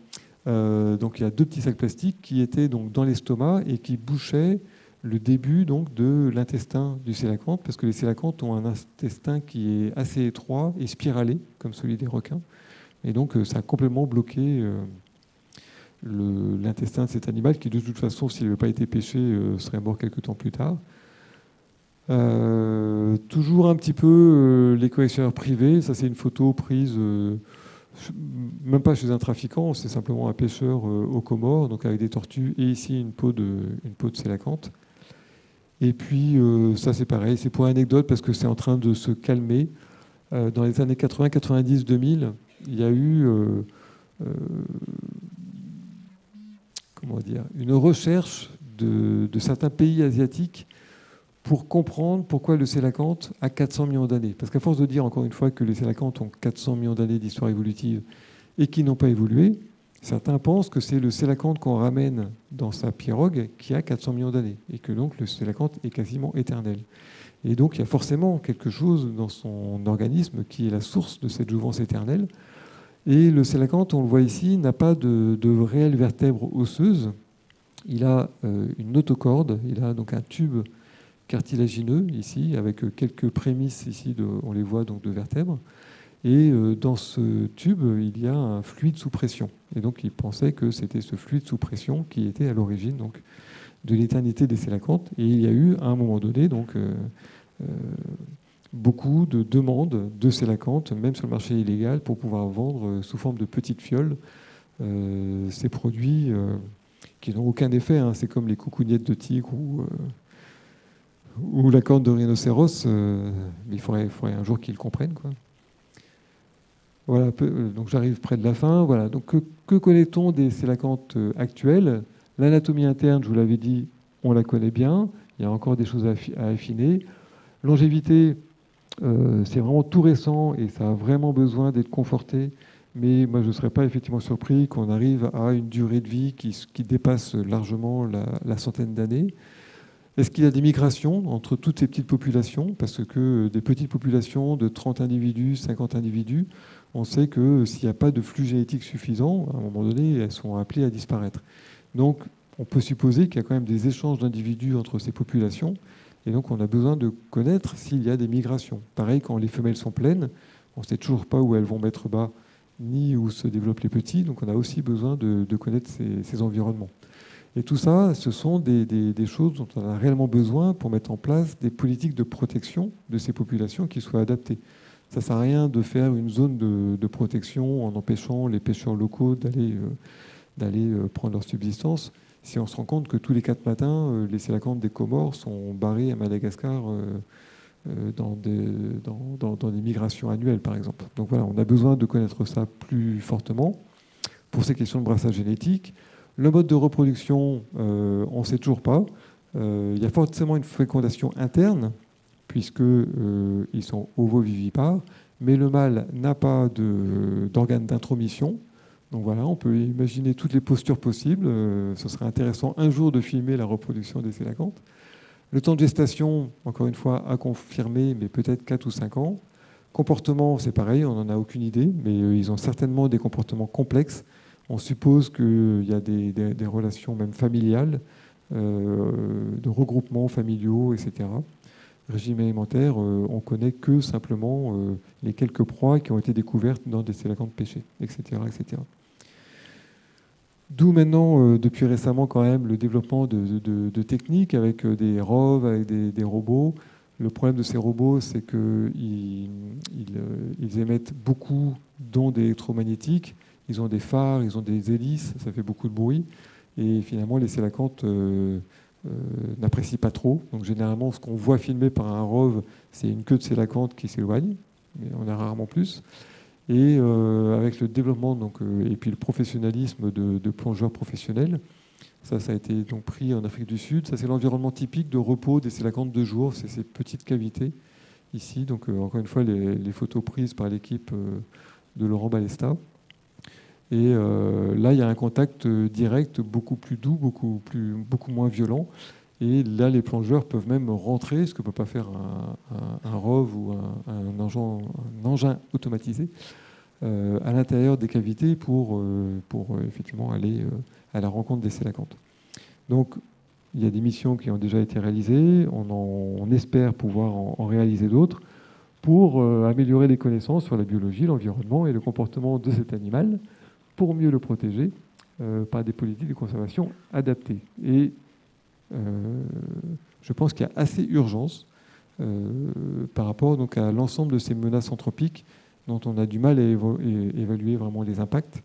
Euh, donc, il y a deux petits sacs plastiques qui étaient donc dans l'estomac et qui bouchaient le début donc de l'intestin du sélacanthe, parce que les sélacantes ont un intestin qui est assez étroit et spiralé, comme celui des requins. Et donc, euh, ça a complètement bloqué euh, l'intestin de cet animal, qui de toute façon, s'il n'avait pas été pêché, euh, serait mort quelques temps plus tard. toujours un petit peu les collectionneurs privés. Ça, c'est une photo prise, même pas chez un trafiquant, c'est simplement un pêcheur au Comores, donc avec des tortues, et ici une peau de, une peau de sélacanthe. Et puis, ça, c'est pareil, c'est pour anecdote parce que c'est en train de se calmer. dans les années 80, 90, 2000, il y a eu euh, euh, comment dire, une recherche de, certains pays asiatiques pour comprendre pourquoi le sélacanthe a 400 millions d'années. Parce qu'à force de dire encore une fois que les sélacanthes ont 400 millions d'années d'histoire évolutive et qui n'ont pas évolué, certains pensent que c'est le sélacanthe qu'on ramène dans sa pirogue qui a 400 millions d'années et que donc le sélacanthe est quasiment éternel. Et donc il y a forcément quelque chose dans son organisme qui est la source de cette jouvence éternelle. Et le sélacanthe, on le voit ici, n'a pas de, de réelles vertèbres osseuses. Il a euh, une notocorde, il a donc un tube cartilagineux ici, avec quelques prémices ici, on les voit donc de vertèbres. Et euh, dans ce tube, il y a un fluide sous pression. Et donc il pensait que c'était ce fluide sous pression qui était à l'origine donc de l'éternité des sélacantes. Et il y a eu à un moment donné donc euh, beaucoup de demandes de sélacantes, même sur le marché illégal, pour pouvoir vendre euh, sous forme de petites fioles euh, ces produits euh, qui n'ont aucun effet. Hein. C'est comme les coucougnettes de tigre ou, ou la corne de rhinocéros. mais il faudrait, un jour qu'ils comprennent. Quoi. Voilà, donc j'arrive près de la fin. Voilà, donc que, connaît-on des sélacantes actuelles? L'anatomie interne, je vous l'avais dit, on la connaît bien. Il y a encore des choses à affiner. Longévité, euh, c'est vraiment tout récent et ça a vraiment besoin d'être conforté. Mais moi, je ne serais pas effectivement surpris qu'on arrive à une durée de vie qui, dépasse largement la, centaine d'années. Est-ce qu'il y a des migrations entre toutes ces petites populations? Parce que des petites populations de 30 individus, 50 individus, on sait que s'il n'y a pas de flux génétique suffisant, à un moment donné, elles sont appelées à disparaître. Donc, on peut supposer qu'il y a quand même des échanges d'individus entre ces populations et donc, on a besoin de connaître s'il y a des migrations. Pareil, quand les femelles sont pleines, on ne sait toujours pas où elles vont mettre bas, ni où se développent les petits. Donc, on a aussi besoin de, connaître ces, environnements. Et tout ça, ce sont des, choses dont on a réellement besoin pour mettre en place des politiques de protection de ces populations qui soient adaptées. Ça ne sert à rien de faire une zone de, protection en empêchant les pêcheurs locaux d'aller euh, euh, prendre leur subsistance si on se rend compte que tous les quatre matins, euh, les sélacantes des Comores sont barrés à Madagascar dans, des, migrations annuelles, par exemple. Donc voilà, on a besoin de connaître ça plus fortement pour ces questions de brassage génétique. Le mode de reproduction, on ne sait toujours pas. il y a forcément une fécondation interne, puisqu'ils sont ovovivipares, mais le mâle n'a pas d'organe d'intromission, donc voilà, on peut imaginer toutes les postures possibles. Euh, ce serait intéressant un jour de filmer la reproduction des sélacantes. Le temps de gestation, encore une fois, à confirmer, mais peut-être 4 ou 5 ans. Comportement, c'est pareil, on n'en a aucune idée, mais euh, ils ont certainement des comportements complexes. On suppose qu'il y a des, relations même familiales, euh, de regroupements familiaux, etc. Régime alimentaire, on connaît que simplement les quelques proies qui ont été découvertes dans des sélacantes pêchées, etc. etc. D'où maintenant, euh, depuis récemment, quand même, le développement de, techniques avec euh, des ROV, avec des, robots. Le problème de ces robots, c'est qu'ils euh, ils, émettent beaucoup d'ondes électromagnétiques. Ils ont des phares, ils ont des hélices, ça fait beaucoup de bruit. Et finalement, les sélacantes n'apprécient pas trop. Donc généralement, ce qu'on voit filmé par un ROV, c'est une queue de sélacante qui s'éloigne, mais on a rarement plus. Et euh, avec le développement donc, euh, et puis le professionnalisme de, plongeurs professionnels, ça, ça a été donc pris en Afrique du Sud. Ça, c'est l'environnement typique de repos des sélacantes de jour. C'est ces petites cavités ici. Donc, euh, encore une fois, les, photos prises par l'équipe de Laurent Balesta. Et là, il y a un contact direct beaucoup plus doux, beaucoup, plus, beaucoup moins violent. Et là, les plongeurs peuvent même rentrer, ce que ne peut pas faire un, un, ROV ou un, engin, automatisé, euh, à l'intérieur des cavités pour, euh, pour effectivement aller à la rencontre des sélacantes. Donc, il y a des missions qui ont déjà été réalisées, on, espère pouvoir en, réaliser d'autres pour améliorer les connaissances sur la biologie, l'environnement et le comportement de cet animal, pour mieux le protéger par des politiques de conservation adaptées. Et euh, je pense qu'il y a assez urgence euh, par rapport donc, à l'ensemble de ces menaces anthropiques dont on a du mal à évaluer vraiment les impacts.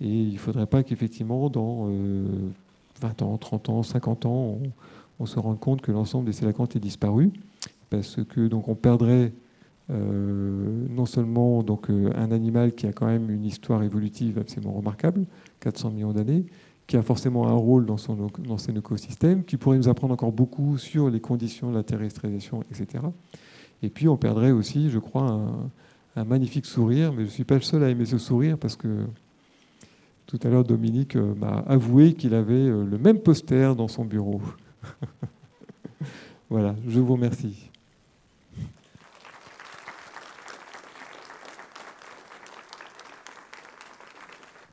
Et il ne faudrait pas qu'effectivement, dans 20 euh, ans, 30 ans, 50 ans, on, se rende compte que l'ensemble des sélacantes est disparu, parce que donc on perdrait non seulement donc, un animal qui a quand même une histoire évolutive absolument remarquable, 400 millions d'années, qui a forcément un rôle dans son, dans son écosystème, qui pourrait nous apprendre encore beaucoup sur les conditions de la terrestrisation, etc. Et puis on perdrait aussi, je crois, un, magnifique sourire, mais je ne suis pas le seul à aimer ce sourire parce que tout à l'heure Dominique euh, m'a avoué qu'il avait euh, le même poster dans son bureau. [LAUGHS] voilà, je vous remercie.